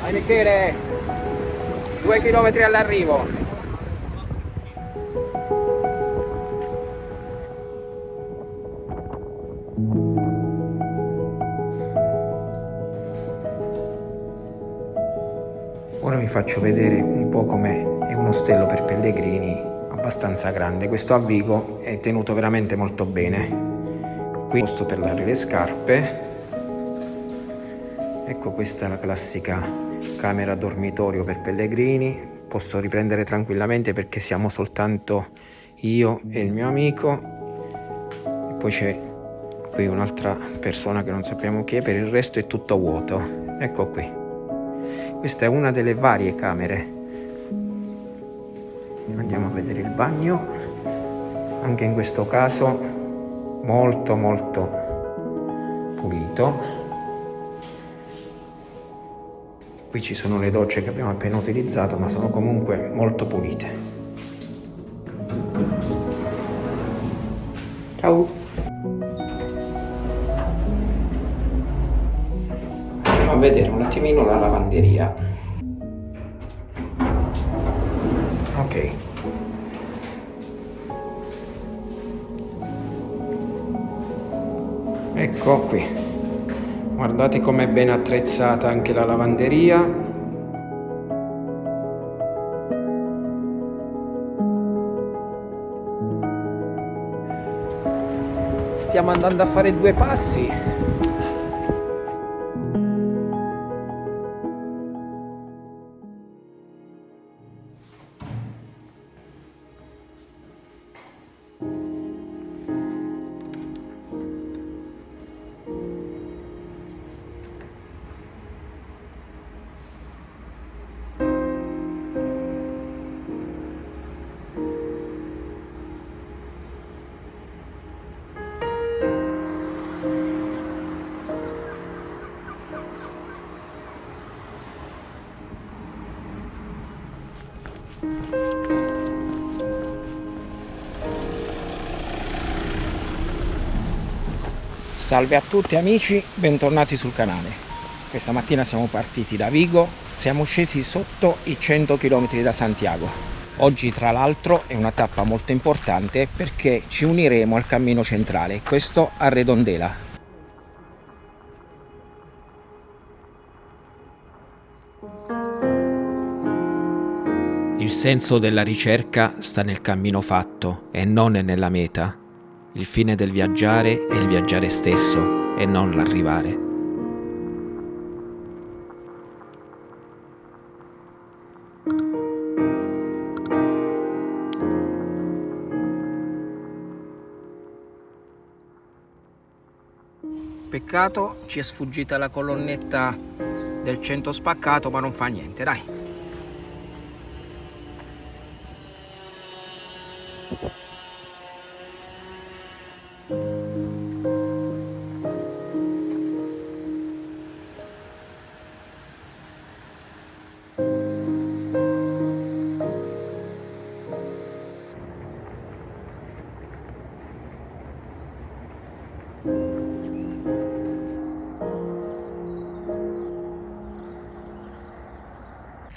Vai Michele, due chilometri all'arrivo. Faccio vedere un po' com'è è un ostello per pellegrini abbastanza grande. Questo a Vigo è tenuto veramente molto bene. Qui posto per lavare le scarpe. Ecco questa è la classica camera dormitorio per pellegrini. Posso riprendere tranquillamente perché siamo soltanto io e il mio amico. E poi c'è qui un'altra persona che non sappiamo chi è, per il resto è tutto vuoto. Ecco qui. Questa è una delle varie camere. Andiamo a vedere il bagno. Anche in questo caso molto molto pulito. Qui ci sono le docce che abbiamo appena utilizzato, ma sono comunque molto pulite. Attimino la lavanderia. Ok. Ecco qui. Guardate com'è ben attrezzata anche la lavanderia. Stiamo andando a fare due passi Salve a tutti amici, bentornati sul canale. Questa mattina siamo partiti da Vigo, siamo scesi sotto i 100 km da Santiago. Oggi tra l'altro è una tappa molto importante perché ci uniremo al cammino centrale, questo a Redondela. Il senso della ricerca sta nel cammino fatto e non nella meta. Il fine del viaggiare è il viaggiare stesso e non l'arrivare. Peccato ci è sfuggita la colonnetta del 100 spaccato ma non fa niente, dai.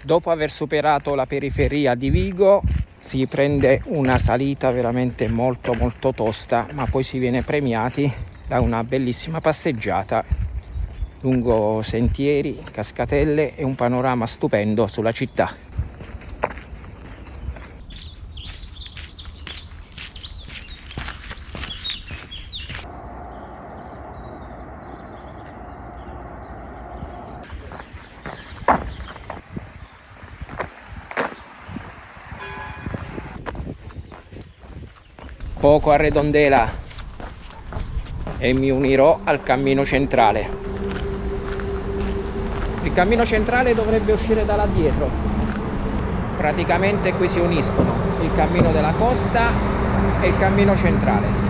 Dopo aver superato la periferia di Vigo si prende una salita veramente molto molto tosta ma poi si viene premiati da una bellissima passeggiata lungo sentieri, cascatelle e un panorama stupendo sulla città. poco a Redondela e mi unirò al cammino centrale. Il cammino centrale dovrebbe uscire da là dietro. Praticamente qui si uniscono il cammino della costa e il cammino centrale.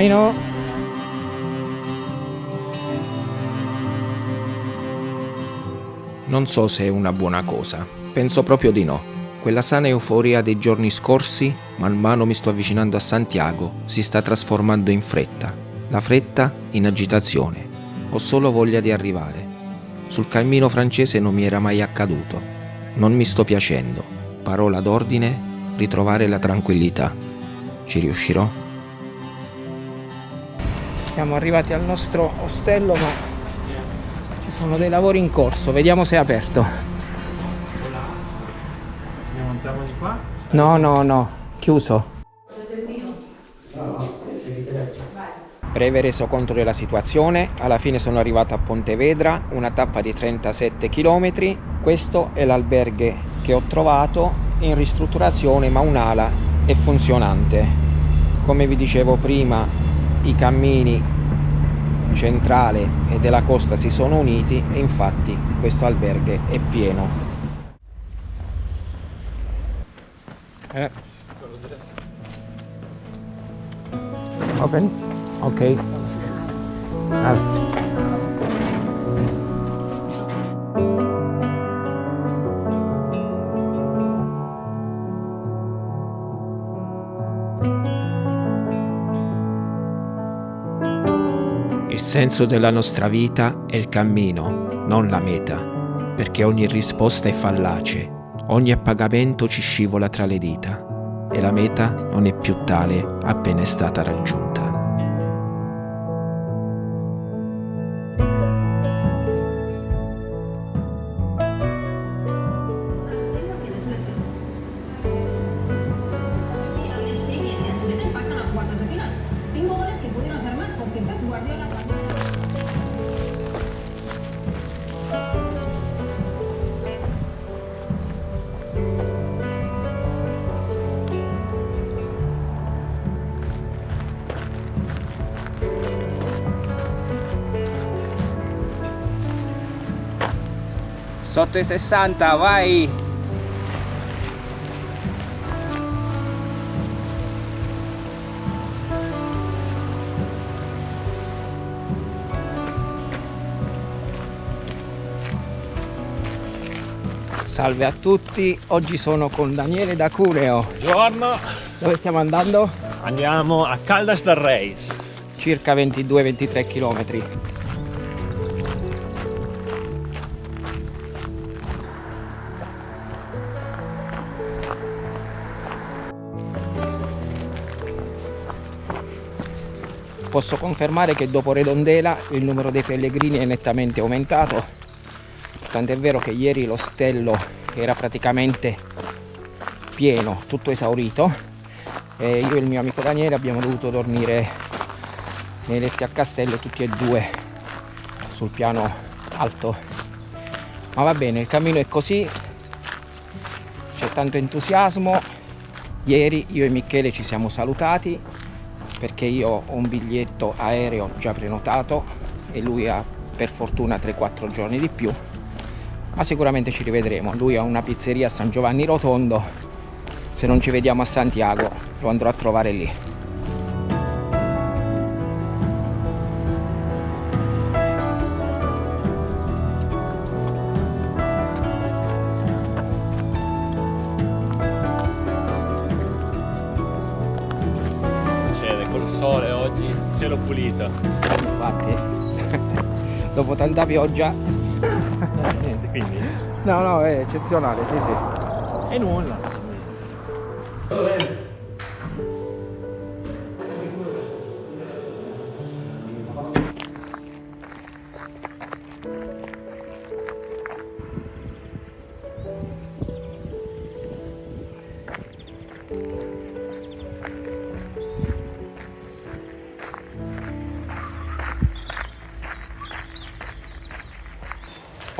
Buon cammino. Non so se è una buona cosa, penso proprio di no. Quella sana euforia dei giorni scorsi, man mano mi sto avvicinando a Santiago, si sta trasformando in fretta. La fretta in agitazione. Ho solo voglia di arrivare. Sul cammino francese non mi era mai accaduto. Non mi sto piacendo. Parola d'ordine, ritrovare la tranquillità. Ci riuscirò? Siamo arrivati al nostro ostello ma ci sono dei lavori in corso, vediamo se è aperto. No, no, no, chiuso. Breve resoconto della situazione, alla fine sono arrivato a Pontevedra, una tappa di 37 km. Questo è l'alberghe che ho trovato in ristrutturazione ma un'ala è funzionante. Come vi dicevo prima, i cammini centrale e della costa si sono uniti e infatti questo alberghe è pieno. Eh. Open? Ok. Ah. Il senso della nostra vita è il cammino, non la meta, perché ogni risposta è fallace, ogni appagamento ci scivola tra le dita e la meta non è più tale appena è stata raggiunta. Sotto i 60, vai! Salve a tutti, oggi sono con Daniele da Cuneo. Buongiorno, Dove stiamo andando? andiamo a Caldas del Reis. Circa 22-23 km. Posso confermare che dopo Redondela il numero dei pellegrini è nettamente aumentato, tant'è vero che ieri l'ostello era praticamente pieno, tutto esaurito e io e il mio amico Daniele abbiamo dovuto dormire nei letti a castello tutti e due sul piano alto. Ma va bene, il cammino è così, c'è tanto entusiasmo. Ieri io e Michele ci siamo salutati perché io ho un biglietto aereo già prenotato e lui ha per fortuna 3-4 giorni di più. Ma sicuramente ci rivedremo. Lui ha una pizzeria a San Giovanni Rotondo. Se non ci vediamo a Santiago lo andrò a trovare lì cielo pulito. infatti dopo tanta pioggia Niente, quindi. no no è eccezionale sì sì E nulla.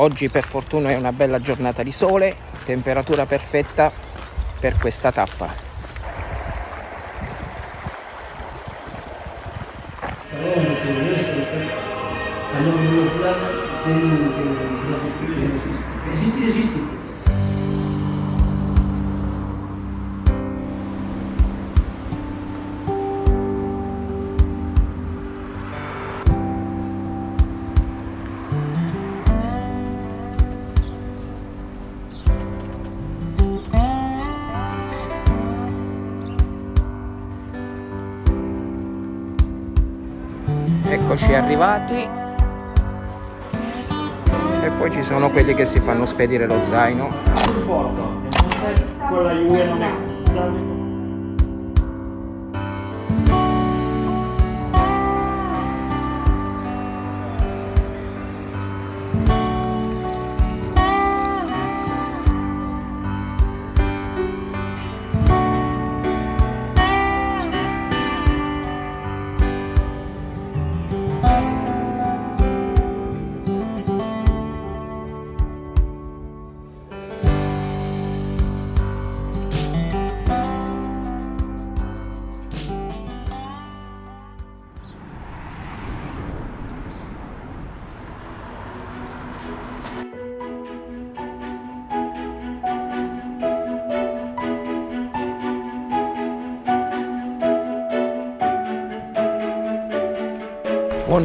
Oggi per fortuna è una bella giornata di sole, temperatura perfetta per questa tappa. Arrivati. E poi ci sono quelli che si fanno spedire lo zaino. Porto. Quella Juve non è.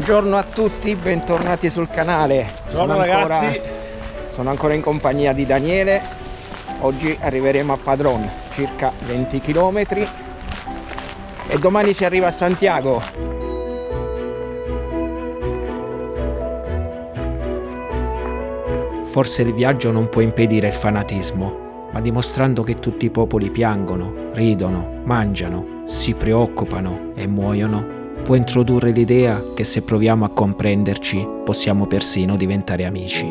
Buongiorno a tutti, bentornati sul canale. Buongiorno Sono ancora- ragazzi. sono ancora in compagnia di Daniele. Oggi arriveremo a Padron, circa 20 km. E domani si arriva a Santiago. Forse il viaggio non può impedire il fanatismo, ma dimostrando che tutti i popoli piangono, ridono, mangiano, si preoccupano e muoiono, può introdurre l'idea che se proviamo a comprenderci possiamo persino diventare amici.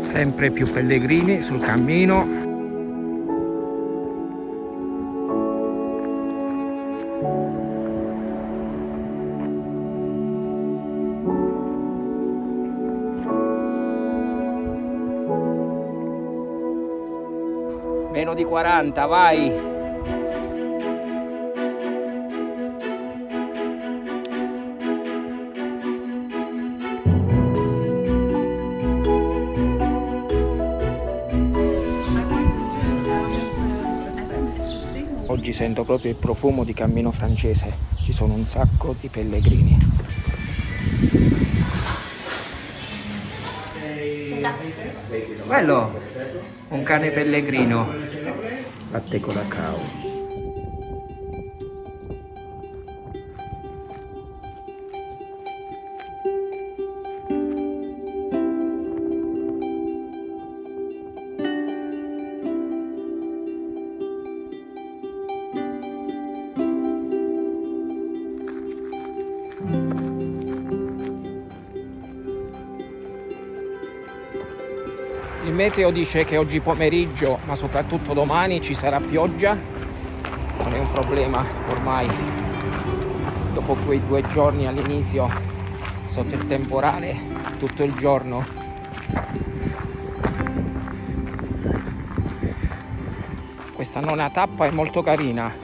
Sempre più pellegrini sul cammino. 40, vai! Oggi sento proprio il profumo di cammino francese, ci sono un sacco di pellegrini. Bello, un cane pellegrino. Latte con meteo dice che oggi pomeriggio, ma soprattutto domani, ci sarà pioggia. Non è un problema ormai. Dopo quei due giorni all'inizio sotto il temporale, tutto il giorno. Questa nona tappa è molto carina.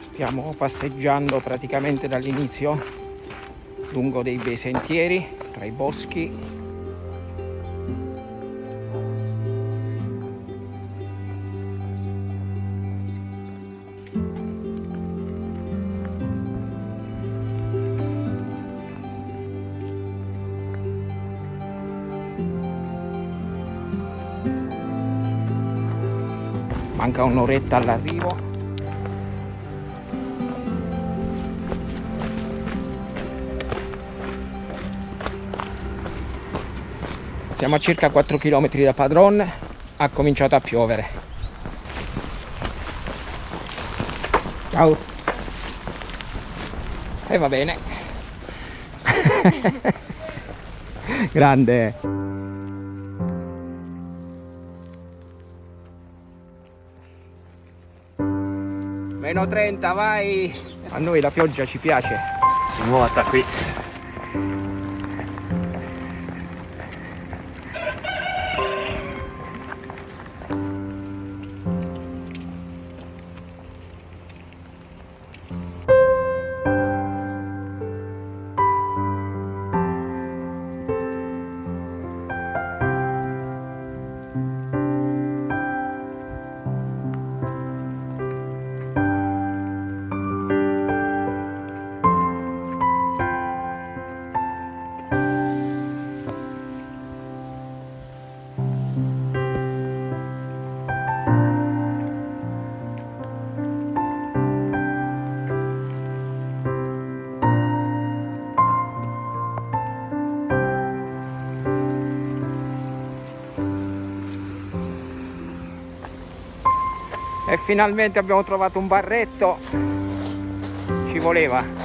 Stiamo passeggiando praticamente dall'inizio lungo dei bei sentieri tra i boschi manca un'oretta all'arrivo. Siamo a circa 4 km da Padron ha cominciato a piovere. Ciao. E va bene. Grande Meno 30, vai! A noi la pioggia ci piace. Si nuota qui. Finalmente abbiamo trovato un barretto. Ci voleva.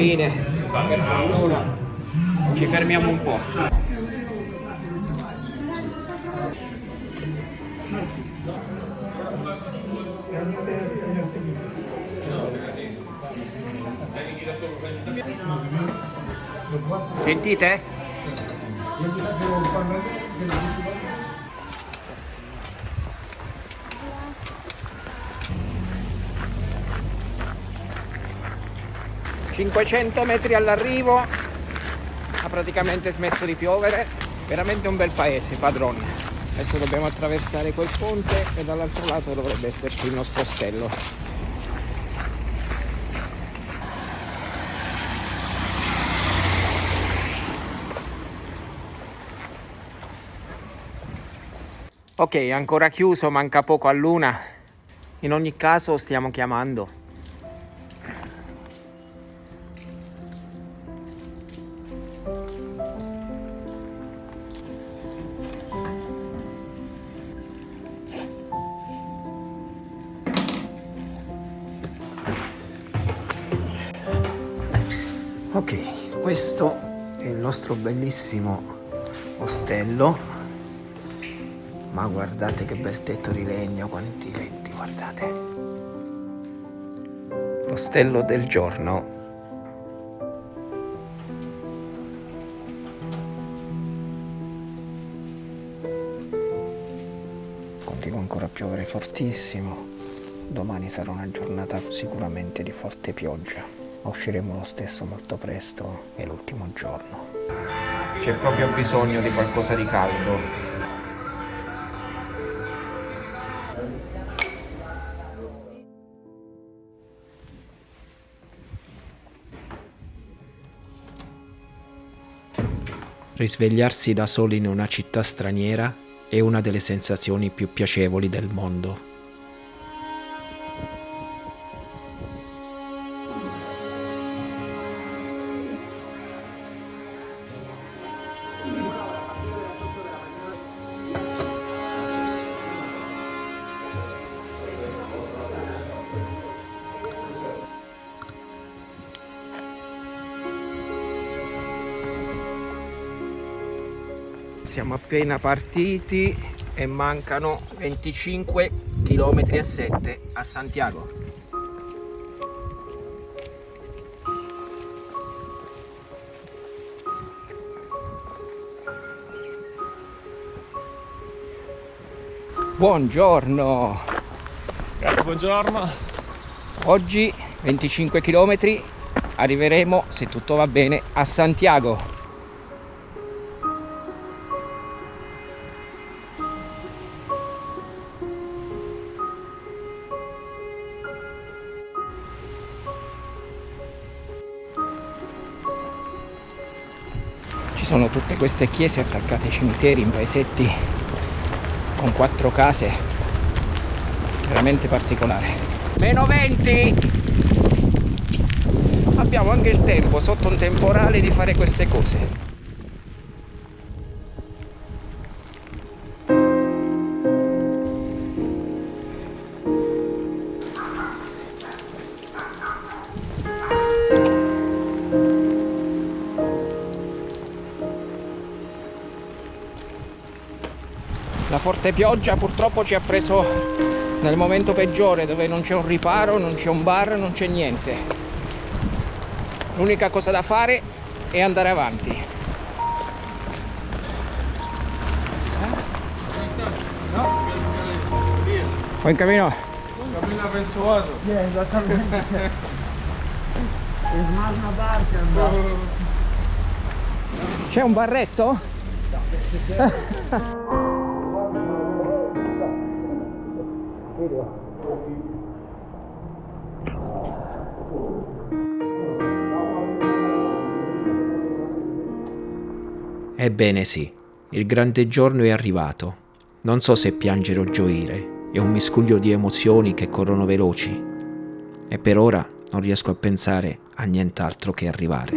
Fine. Per fortuna. Ci fermiamo un po'. Sentite? ...500 metri all'arrivo... ...ha praticamente smesso di piovere... ...veramente un bel paese, Padron... ...adesso dobbiamo attraversare quel ponte... ...e dall'altro lato dovrebbe esserci il nostro ostello... Ok, ancora chiuso, manca poco a luna. In ogni caso stiamo chiamando. questo è il nostro bellissimo ostello. Ma guardate che bel tetto di legno quanti letti guardate. L'ostello del giorno. Continua ancora a piovere fortissimo. Domani sarà una giornata sicuramente di forte pioggia usciremo lo stesso molto presto, è l'ultimo giorno. C'è proprio bisogno di qualcosa di caldo. Risvegliarsi da soli in una città straniera è una delle sensazioni più piacevoli del mondo. Siamo appena partiti e mancano 25 km e 7 a Santiago. Buongiorno! Grazie, buongiorno. Oggi 25 km arriveremo, se tutto va bene, a Santiago. Queste chiese attaccate ai cimiteri in paesetti con quattro case, veramente particolare. Meno 20! Abbiamo anche il tempo sotto un temporale di fare queste cose. Forte pioggia purtroppo ci ha preso nel momento peggiore dove non c'è un riparo, non c'è un bar, non c'è niente. L'unica cosa da fare è andare avanti. O in cammino? Cammina verso l'altro. C'è un barretto? Ebbene sì, il grande giorno è arrivato. Non so se piangere o gioire, è un miscuglio di emozioni che corrono veloci. E per ora non riesco a pensare a nient'altro che arrivare.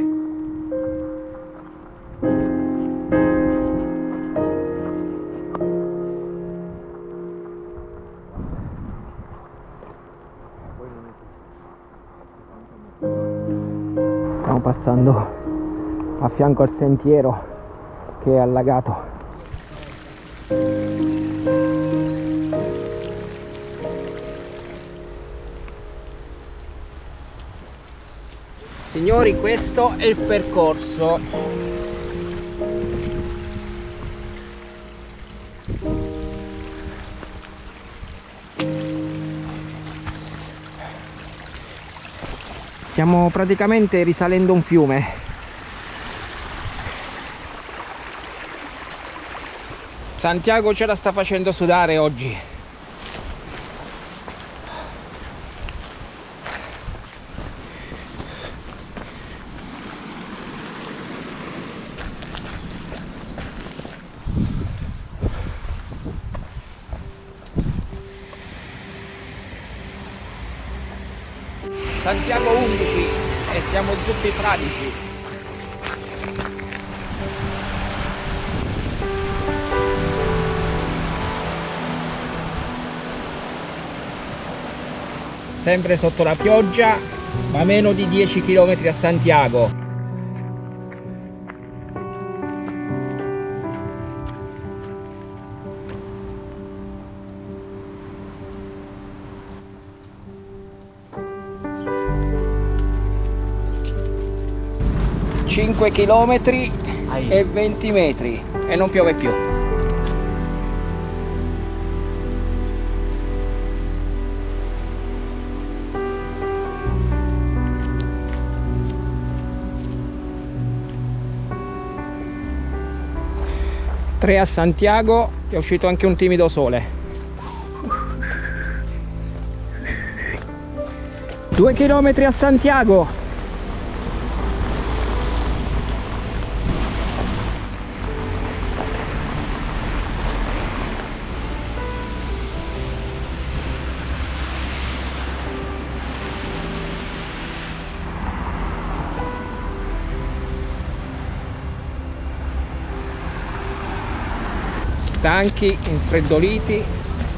Stiamo passando a fianco al sentiero che è allagato. Signori, questo è il percorso. Stiamo praticamente risalendo un fiume. Santiago ce la sta facendo sudare oggi. Sempre sotto la pioggia, ma meno di 10 km a Santiago. Cinque chilometri e 20 metri e non piove più. 3 a Santiago è uscito anche un timido sole. 2 km a Santiago stanchi, infreddoliti,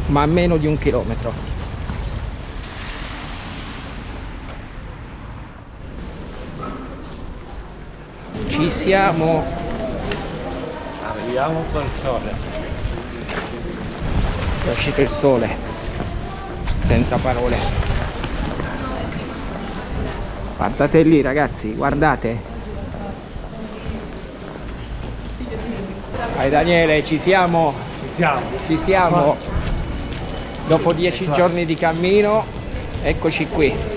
ma a meno di un chilometro. Ci siamo, Arriviamo col sole. è uscito il sole, senza parole. Guardate lì ragazzi, guardate. Vai Daniele, ci siamo, Ci siamo. ci siamo. Dopo dieci giorni di cammino, eccoci qui.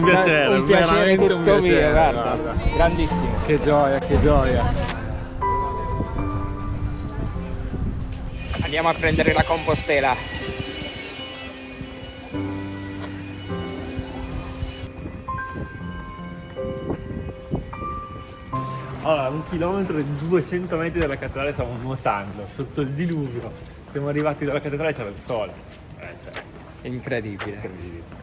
Un piacere, un piacere veramente tutto un piacere. mio, guarda. guarda. Grandissimo. Che gioia, che gioia. Andiamo a prendere la compostela. Allora, un chilometro e 200 metri dalla cattedrale stavamo nuotando sotto il diluvio. Siamo arrivati dalla cattedrale e c'era il sole. Eh, cioè, Incredibile. incredibile.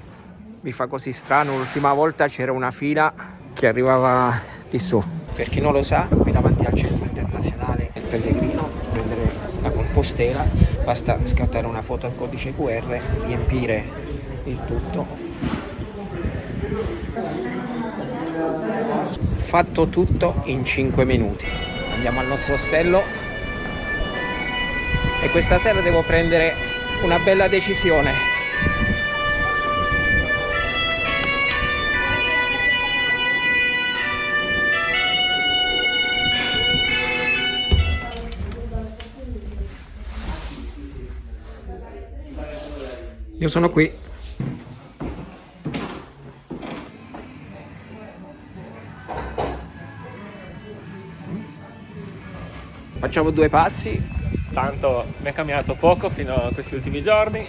Mi fa così strano, l'ultima volta c'era una fila che arrivava lì su. Per chi non lo sa, qui davanti al centro internazionale del pellegrino, prendere la compostela, basta scattare una foto al codice QR, riempire il tutto. Fatto tutto in 5 minuti. Andiamo al nostro ostello e questa sera devo prendere una bella decisione. Io sono qui. Facciamo due passi. Tanto mi è cambiato poco fino a questi ultimi giorni.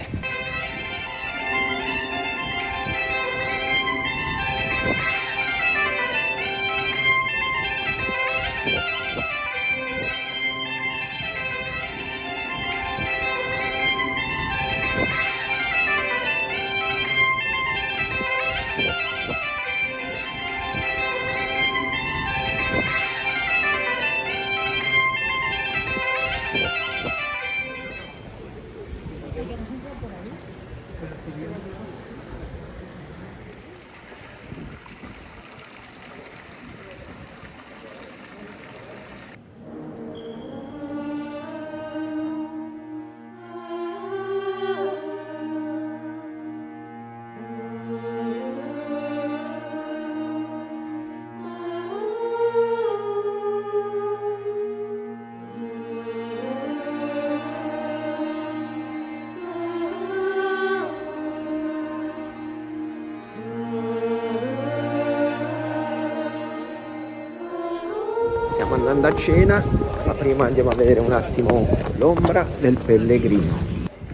Cena, ma prima andiamo a vedere un attimo l'ombra del pellegrino.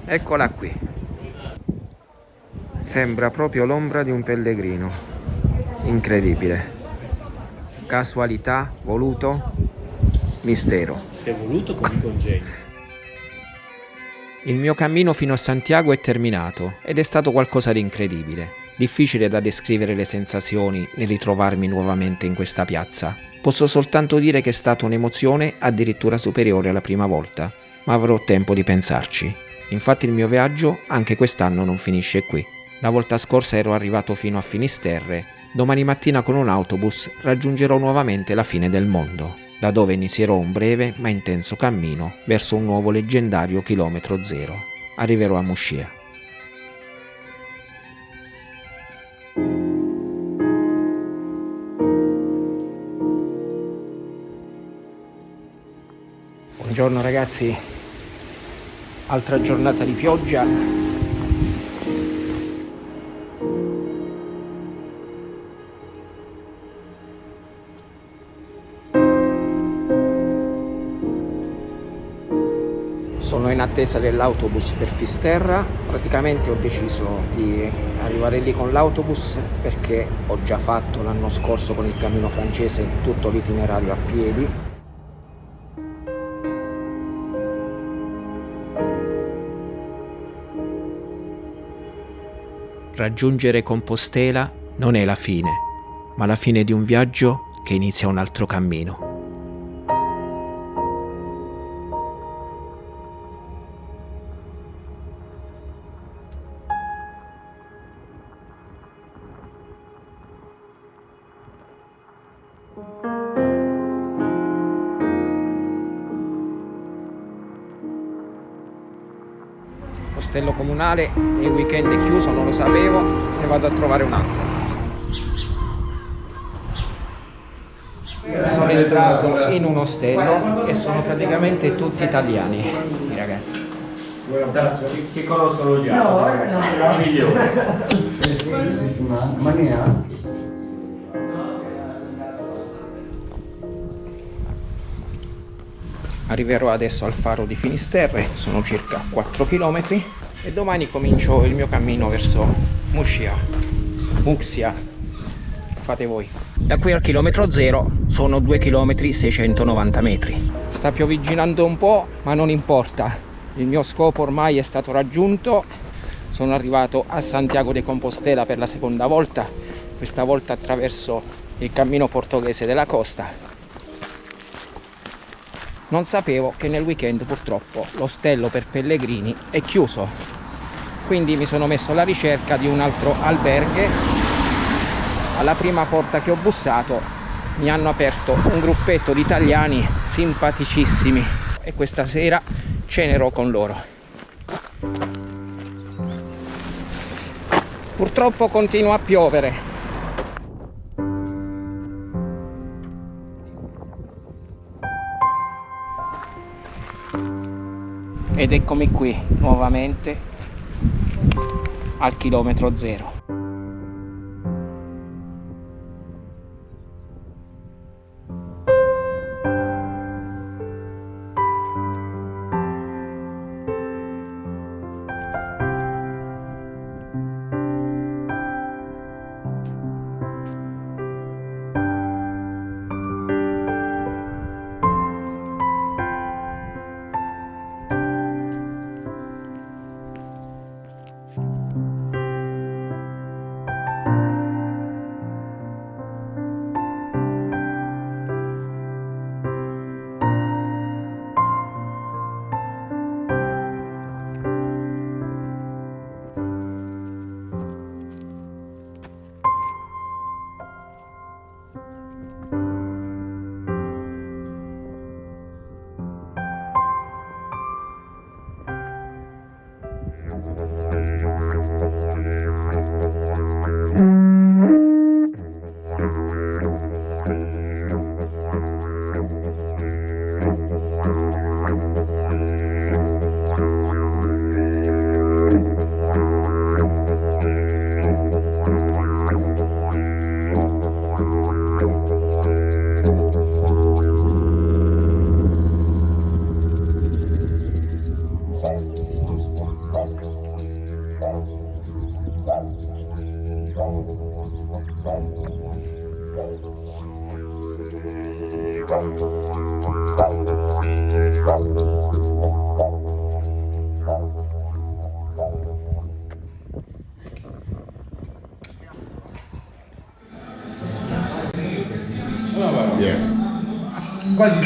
Eccola qui. Sembra proprio l'ombra di un pellegrino. Incredibile. Casualità, voluto, mistero. Si è voluto con i congegni. Il mio cammino fino a Santiago è terminato ed è stato qualcosa di incredibile. Difficile da descrivere le sensazioni nel ritrovarmi nuovamente in questa piazza. Posso soltanto dire che è stata un'emozione addirittura superiore alla prima volta, ma avrò tempo di pensarci. Infatti il mio viaggio anche quest'anno non finisce qui. La volta scorsa ero arrivato fino a Finisterre, domani mattina con un autobus raggiungerò nuovamente la fine del mondo da dove inizierò un breve ma intenso cammino verso un nuovo leggendario chilometro zero. Arriverò a Muscia. Buongiorno ragazzi, altra giornata di pioggia. Attesa dell'autobus per Fisterra, praticamente ho deciso di arrivare lì con l'autobus perché ho già fatto l'anno scorso con il cammino francese tutto l'itinerario a piedi Raggiungere Compostela non è la fine, ma la fine di un viaggio che inizia un altro cammino. Comunale il weekend è chiuso, non lo sapevo, ne vado a trovare un altro. Sono entrato in un ostello e sono praticamente tutti italiani, i ragazzi. Che conoscono già? No, no, I migliori. Ma neanche. Arriverò adesso al faro di Finisterre, sono circa 4 km e domani comincio il mio cammino verso Muscia, Muxia, fate voi. Da qui al chilometro zero sono 2 km 690 metri. Sta piovigginando un po' ma non importa, il mio scopo ormai è stato raggiunto, sono arrivato a Santiago de Compostela per la seconda volta, questa volta attraverso il cammino portoghese della costa non sapevo che nel weekend purtroppo l'ostello per pellegrini è chiuso. Quindi mi sono messo alla ricerca di un altro alberghe. Alla prima porta che ho bussato mi hanno aperto un gruppetto di italiani simpaticissimi. E questa sera cenerò con loro. Purtroppo continua a piovere ed eccomi qui nuovamente al chilometro zero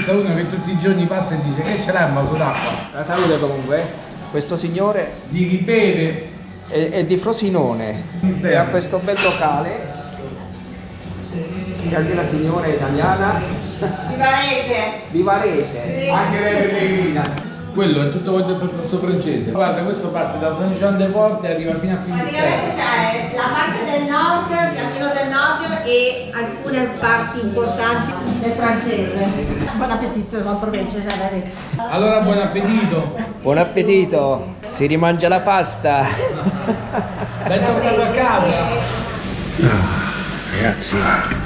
Qua ci sta uno che tutti i giorni passa e dice che ce l'hai un vaso d'acqua? La salute comunque. Questo signore Di chi beve è, è di Frosinone e ha questo bel locale. E anche la signora è italiana. Vivarese. Vivarese. anche lei pellegrina. Quello è tutto quanto il percorso francese. Guarda, questo parte da San Jean de Port e arriva fino a Praticamente Finisterre. c'è la parte del nord, il cammino del nord e alcune parti importanti del francese. Buon appetito, buon proveggio. Allora buon appetito. Buon appetito. Si rimangia la pasta. Bentornato a casa. Ragazzi.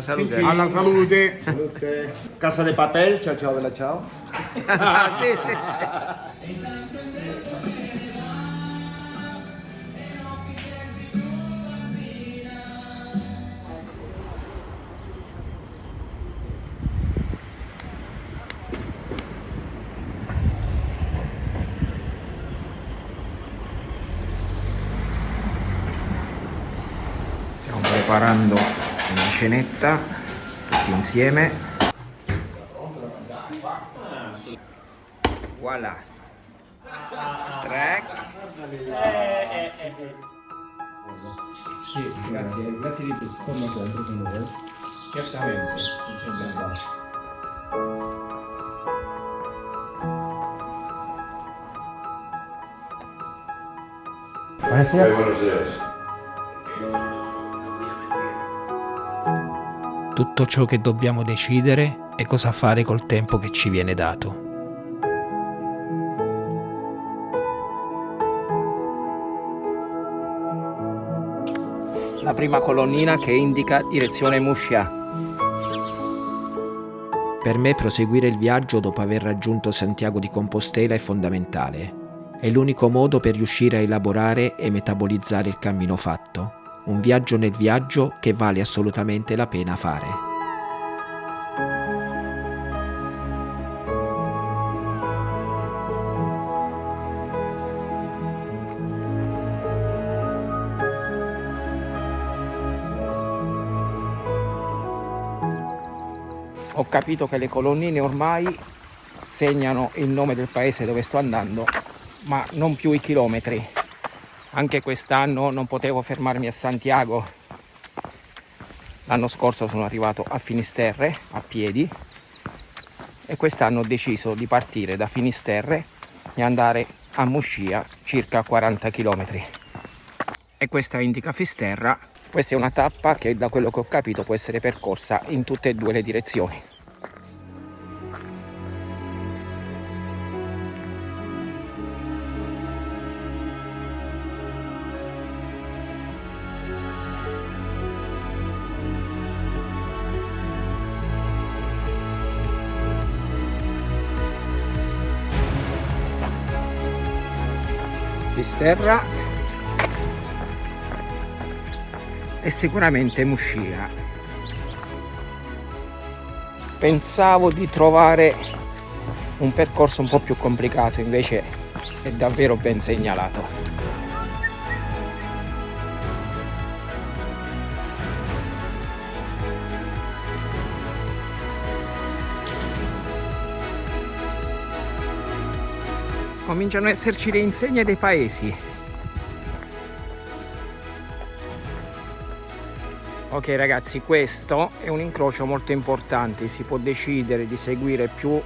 Alla salute. Alla salute. Casa de papel, ciao ciao bella ciao. Ah, sì, sì, sì. Stiamo preparando una cenetta tutti insieme. Voilà. Tre. Sì, grazie, grazie di tutto. Come sempre con voi. Certamente. Tutto ciò che dobbiamo decidere è cosa fare col tempo che ci viene dato. La prima colonnina che indica direzione Muscia. Per me proseguire il viaggio dopo aver raggiunto Santiago di Compostela è fondamentale. È l'unico modo per riuscire a elaborare e metabolizzare il cammino fatto. Un viaggio nel viaggio che vale assolutamente la pena fare. Ho capito che le colonnine ormai segnano il nome del paese dove sto andando, ma non più i chilometri. Anche quest'anno non potevo fermarmi a Santiago. L'anno scorso sono arrivato a Finisterre a piedi e quest'anno ho deciso di partire da Finisterre e andare a Muscia, circa 40 km. E questa indica Fisterra. Questa è una tappa che da quello che ho capito può essere percorsa in tutte e due le direzioni. Fisterra e sicuramente Muscia. Pensavo di trovare un percorso un po' più complicato, invece è davvero ben segnalato. Cominciano ad esserci le insegne dei paesi. Ok ragazzi, questo è un incrocio molto importante, si può decidere di seguire più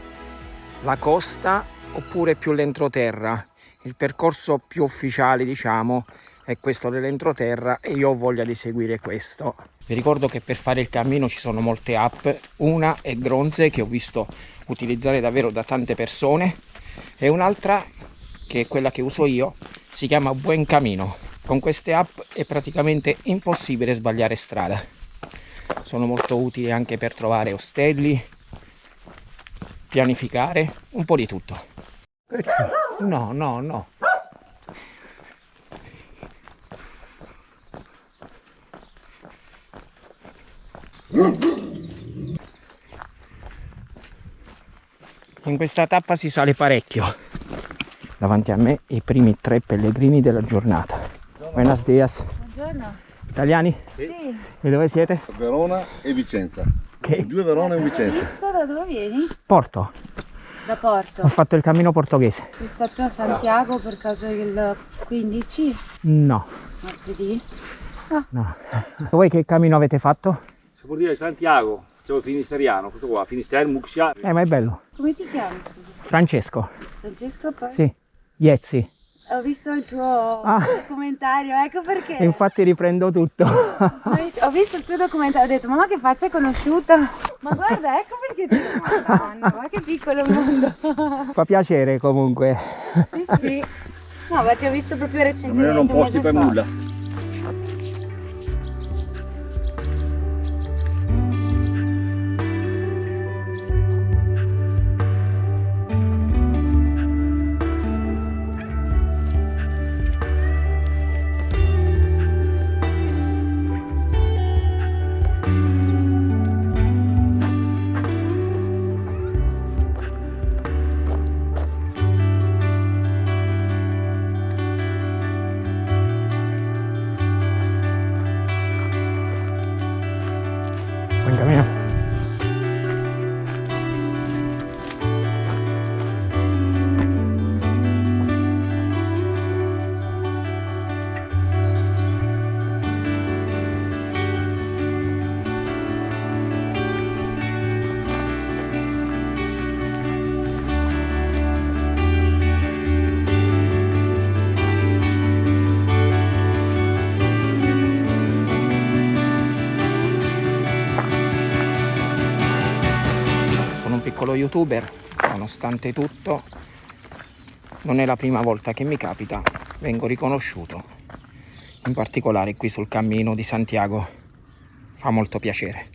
la costa oppure più l'entroterra. Il percorso più ufficiale, diciamo, è questo dell'entroterra e io ho voglia di seguire questo. Vi ricordo che per fare il cammino ci sono molte app, una è Gronze che ho visto utilizzare davvero da tante persone e un'altra che è quella che uso io si chiama Buen Camino. Con queste app è praticamente impossibile sbagliare strada. Sono molto utili anche per trovare ostelli, pianificare, un po' di tutto. No, no, no. In questa tappa si sale parecchio. Davanti a me i primi tre pellegrini della giornata. Buenos dias. Buongiorno. Italiani? Sì. E dove siete? Verona e Vicenza. Che? Due Verona e Vicenza. Da dove vieni? Porto. Da Porto. Ho fatto il cammino portoghese. Sei stato a Santiago per caso il 15 No, martedì? no. Voi che cammino avete fatto? Si può dire Santiago, siamo finisteriano, questo qua, Finisterre, Muxia. Eh, ma è bello. Come ti chiami? scusa? Francesco. Francesco poi? Sì. Iezzi. Ho visto il tuo Ah. documentario, ecco perché. E infatti riprendo tutto. Ho visto il tuo documentario, ho detto mamma che faccia conosciuta. Ma guarda, ecco perché ti Madonna, ma che piccolo mondo. Fa piacere comunque. Sì, sì. No, ma ti ho visto proprio Non recentemente. erano un posti per nulla. Youtuber, nonostante tutto non è la prima volta che mi capita, vengo riconosciuto, in particolare qui sul cammino di Santiago, fa molto piacere.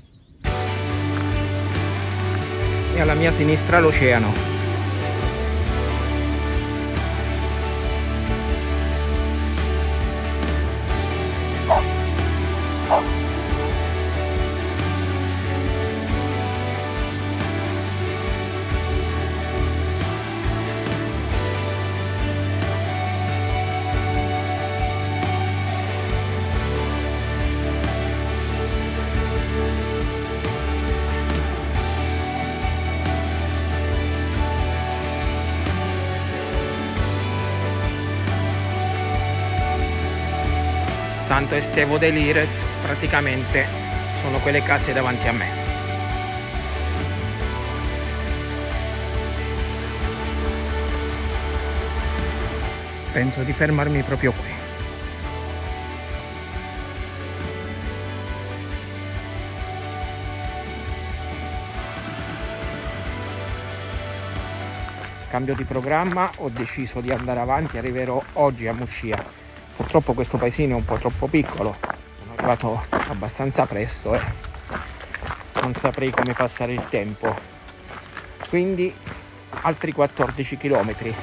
E alla mia sinistra l'oceano. Santo Estevo de Lires praticamente sono quelle case davanti a me. Penso di fermarmi proprio qui. Cambio di programma, ho deciso di andare avanti, arriverò oggi a Muscia. Purtroppo questo paesino è un po' troppo piccolo, sono arrivato abbastanza presto e non saprei come passare il tempo. Quindi altri 14 chilometri.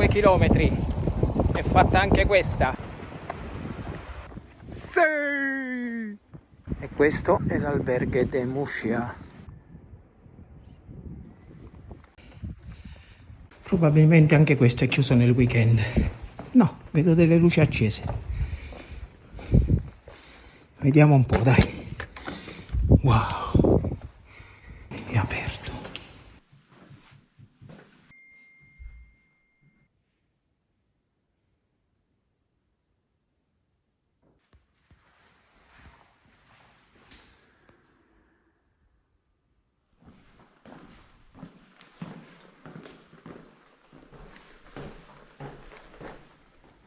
Ancora due chilometri. È fatta anche questa. Sì! E questo è l'alberghe de Muscia. Probabilmente anche questo è chiuso nel weekend. No, vedo delle luci accese. Vediamo un po', dai. Wow. È aperto.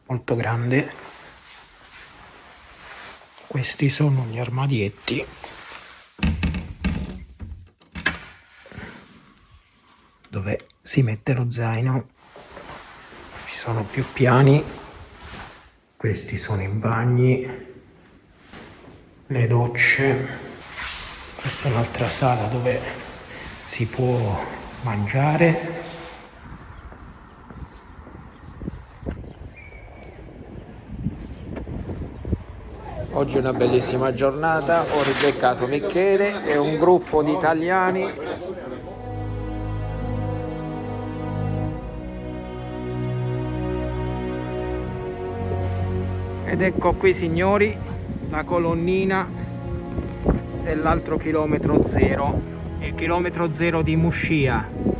Molto grande. Questi sono gli armadietti. Dove si mette lo zaino. Ci sono più piani, questi sono i bagni, le docce, questa è un'altra sala dove si può mangiare. Oggi è una bellissima giornata, ho ribeccato Michele e un gruppo di italiani. Ed ecco qui signori la colonnina dell'altro chilometro zero il chilometro zero di Muscia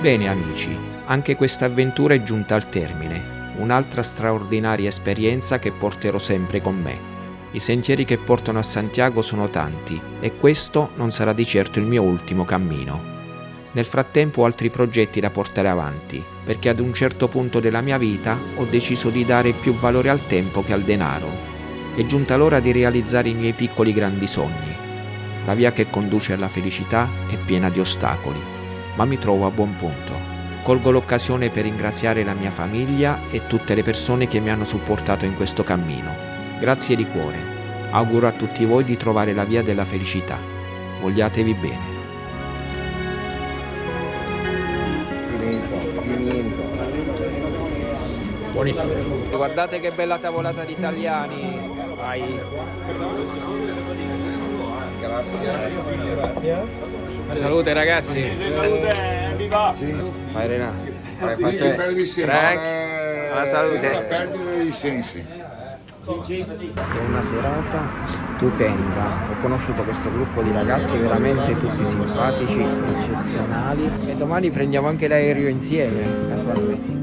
Bene amici, anche questa avventura è giunta al termine, un'altra straordinaria esperienza che porterò sempre con me. I sentieri che portano a Santiago sono tanti e questo non sarà di certo il mio ultimo cammino. Nel frattempo ho altri progetti da portare avanti, perché ad un certo punto della mia vita ho deciso di dare più valore al tempo che al denaro. È giunta l'ora di realizzare i miei piccoli grandi sogni. La via che conduce alla felicità è piena di ostacoli, ma mi trovo a buon punto. Colgo l'occasione per ringraziare la mia famiglia e tutte le persone che mi hanno supportato in questo cammino. Grazie di cuore. Auguro a tutti voi di trovare la via della felicità. Vogliatevi bene. Buonissimo guardate che bella tavolata di italiani Vai. Salute ragazzi Vai Renato Vai, faccia- Frank alla salute perdere i sensi. È una serata stupenda. Ho conosciuto questo gruppo di ragazzi veramente tutti simpatici, eccezionali. E domani prendiamo anche l'aereo insieme, casualmente.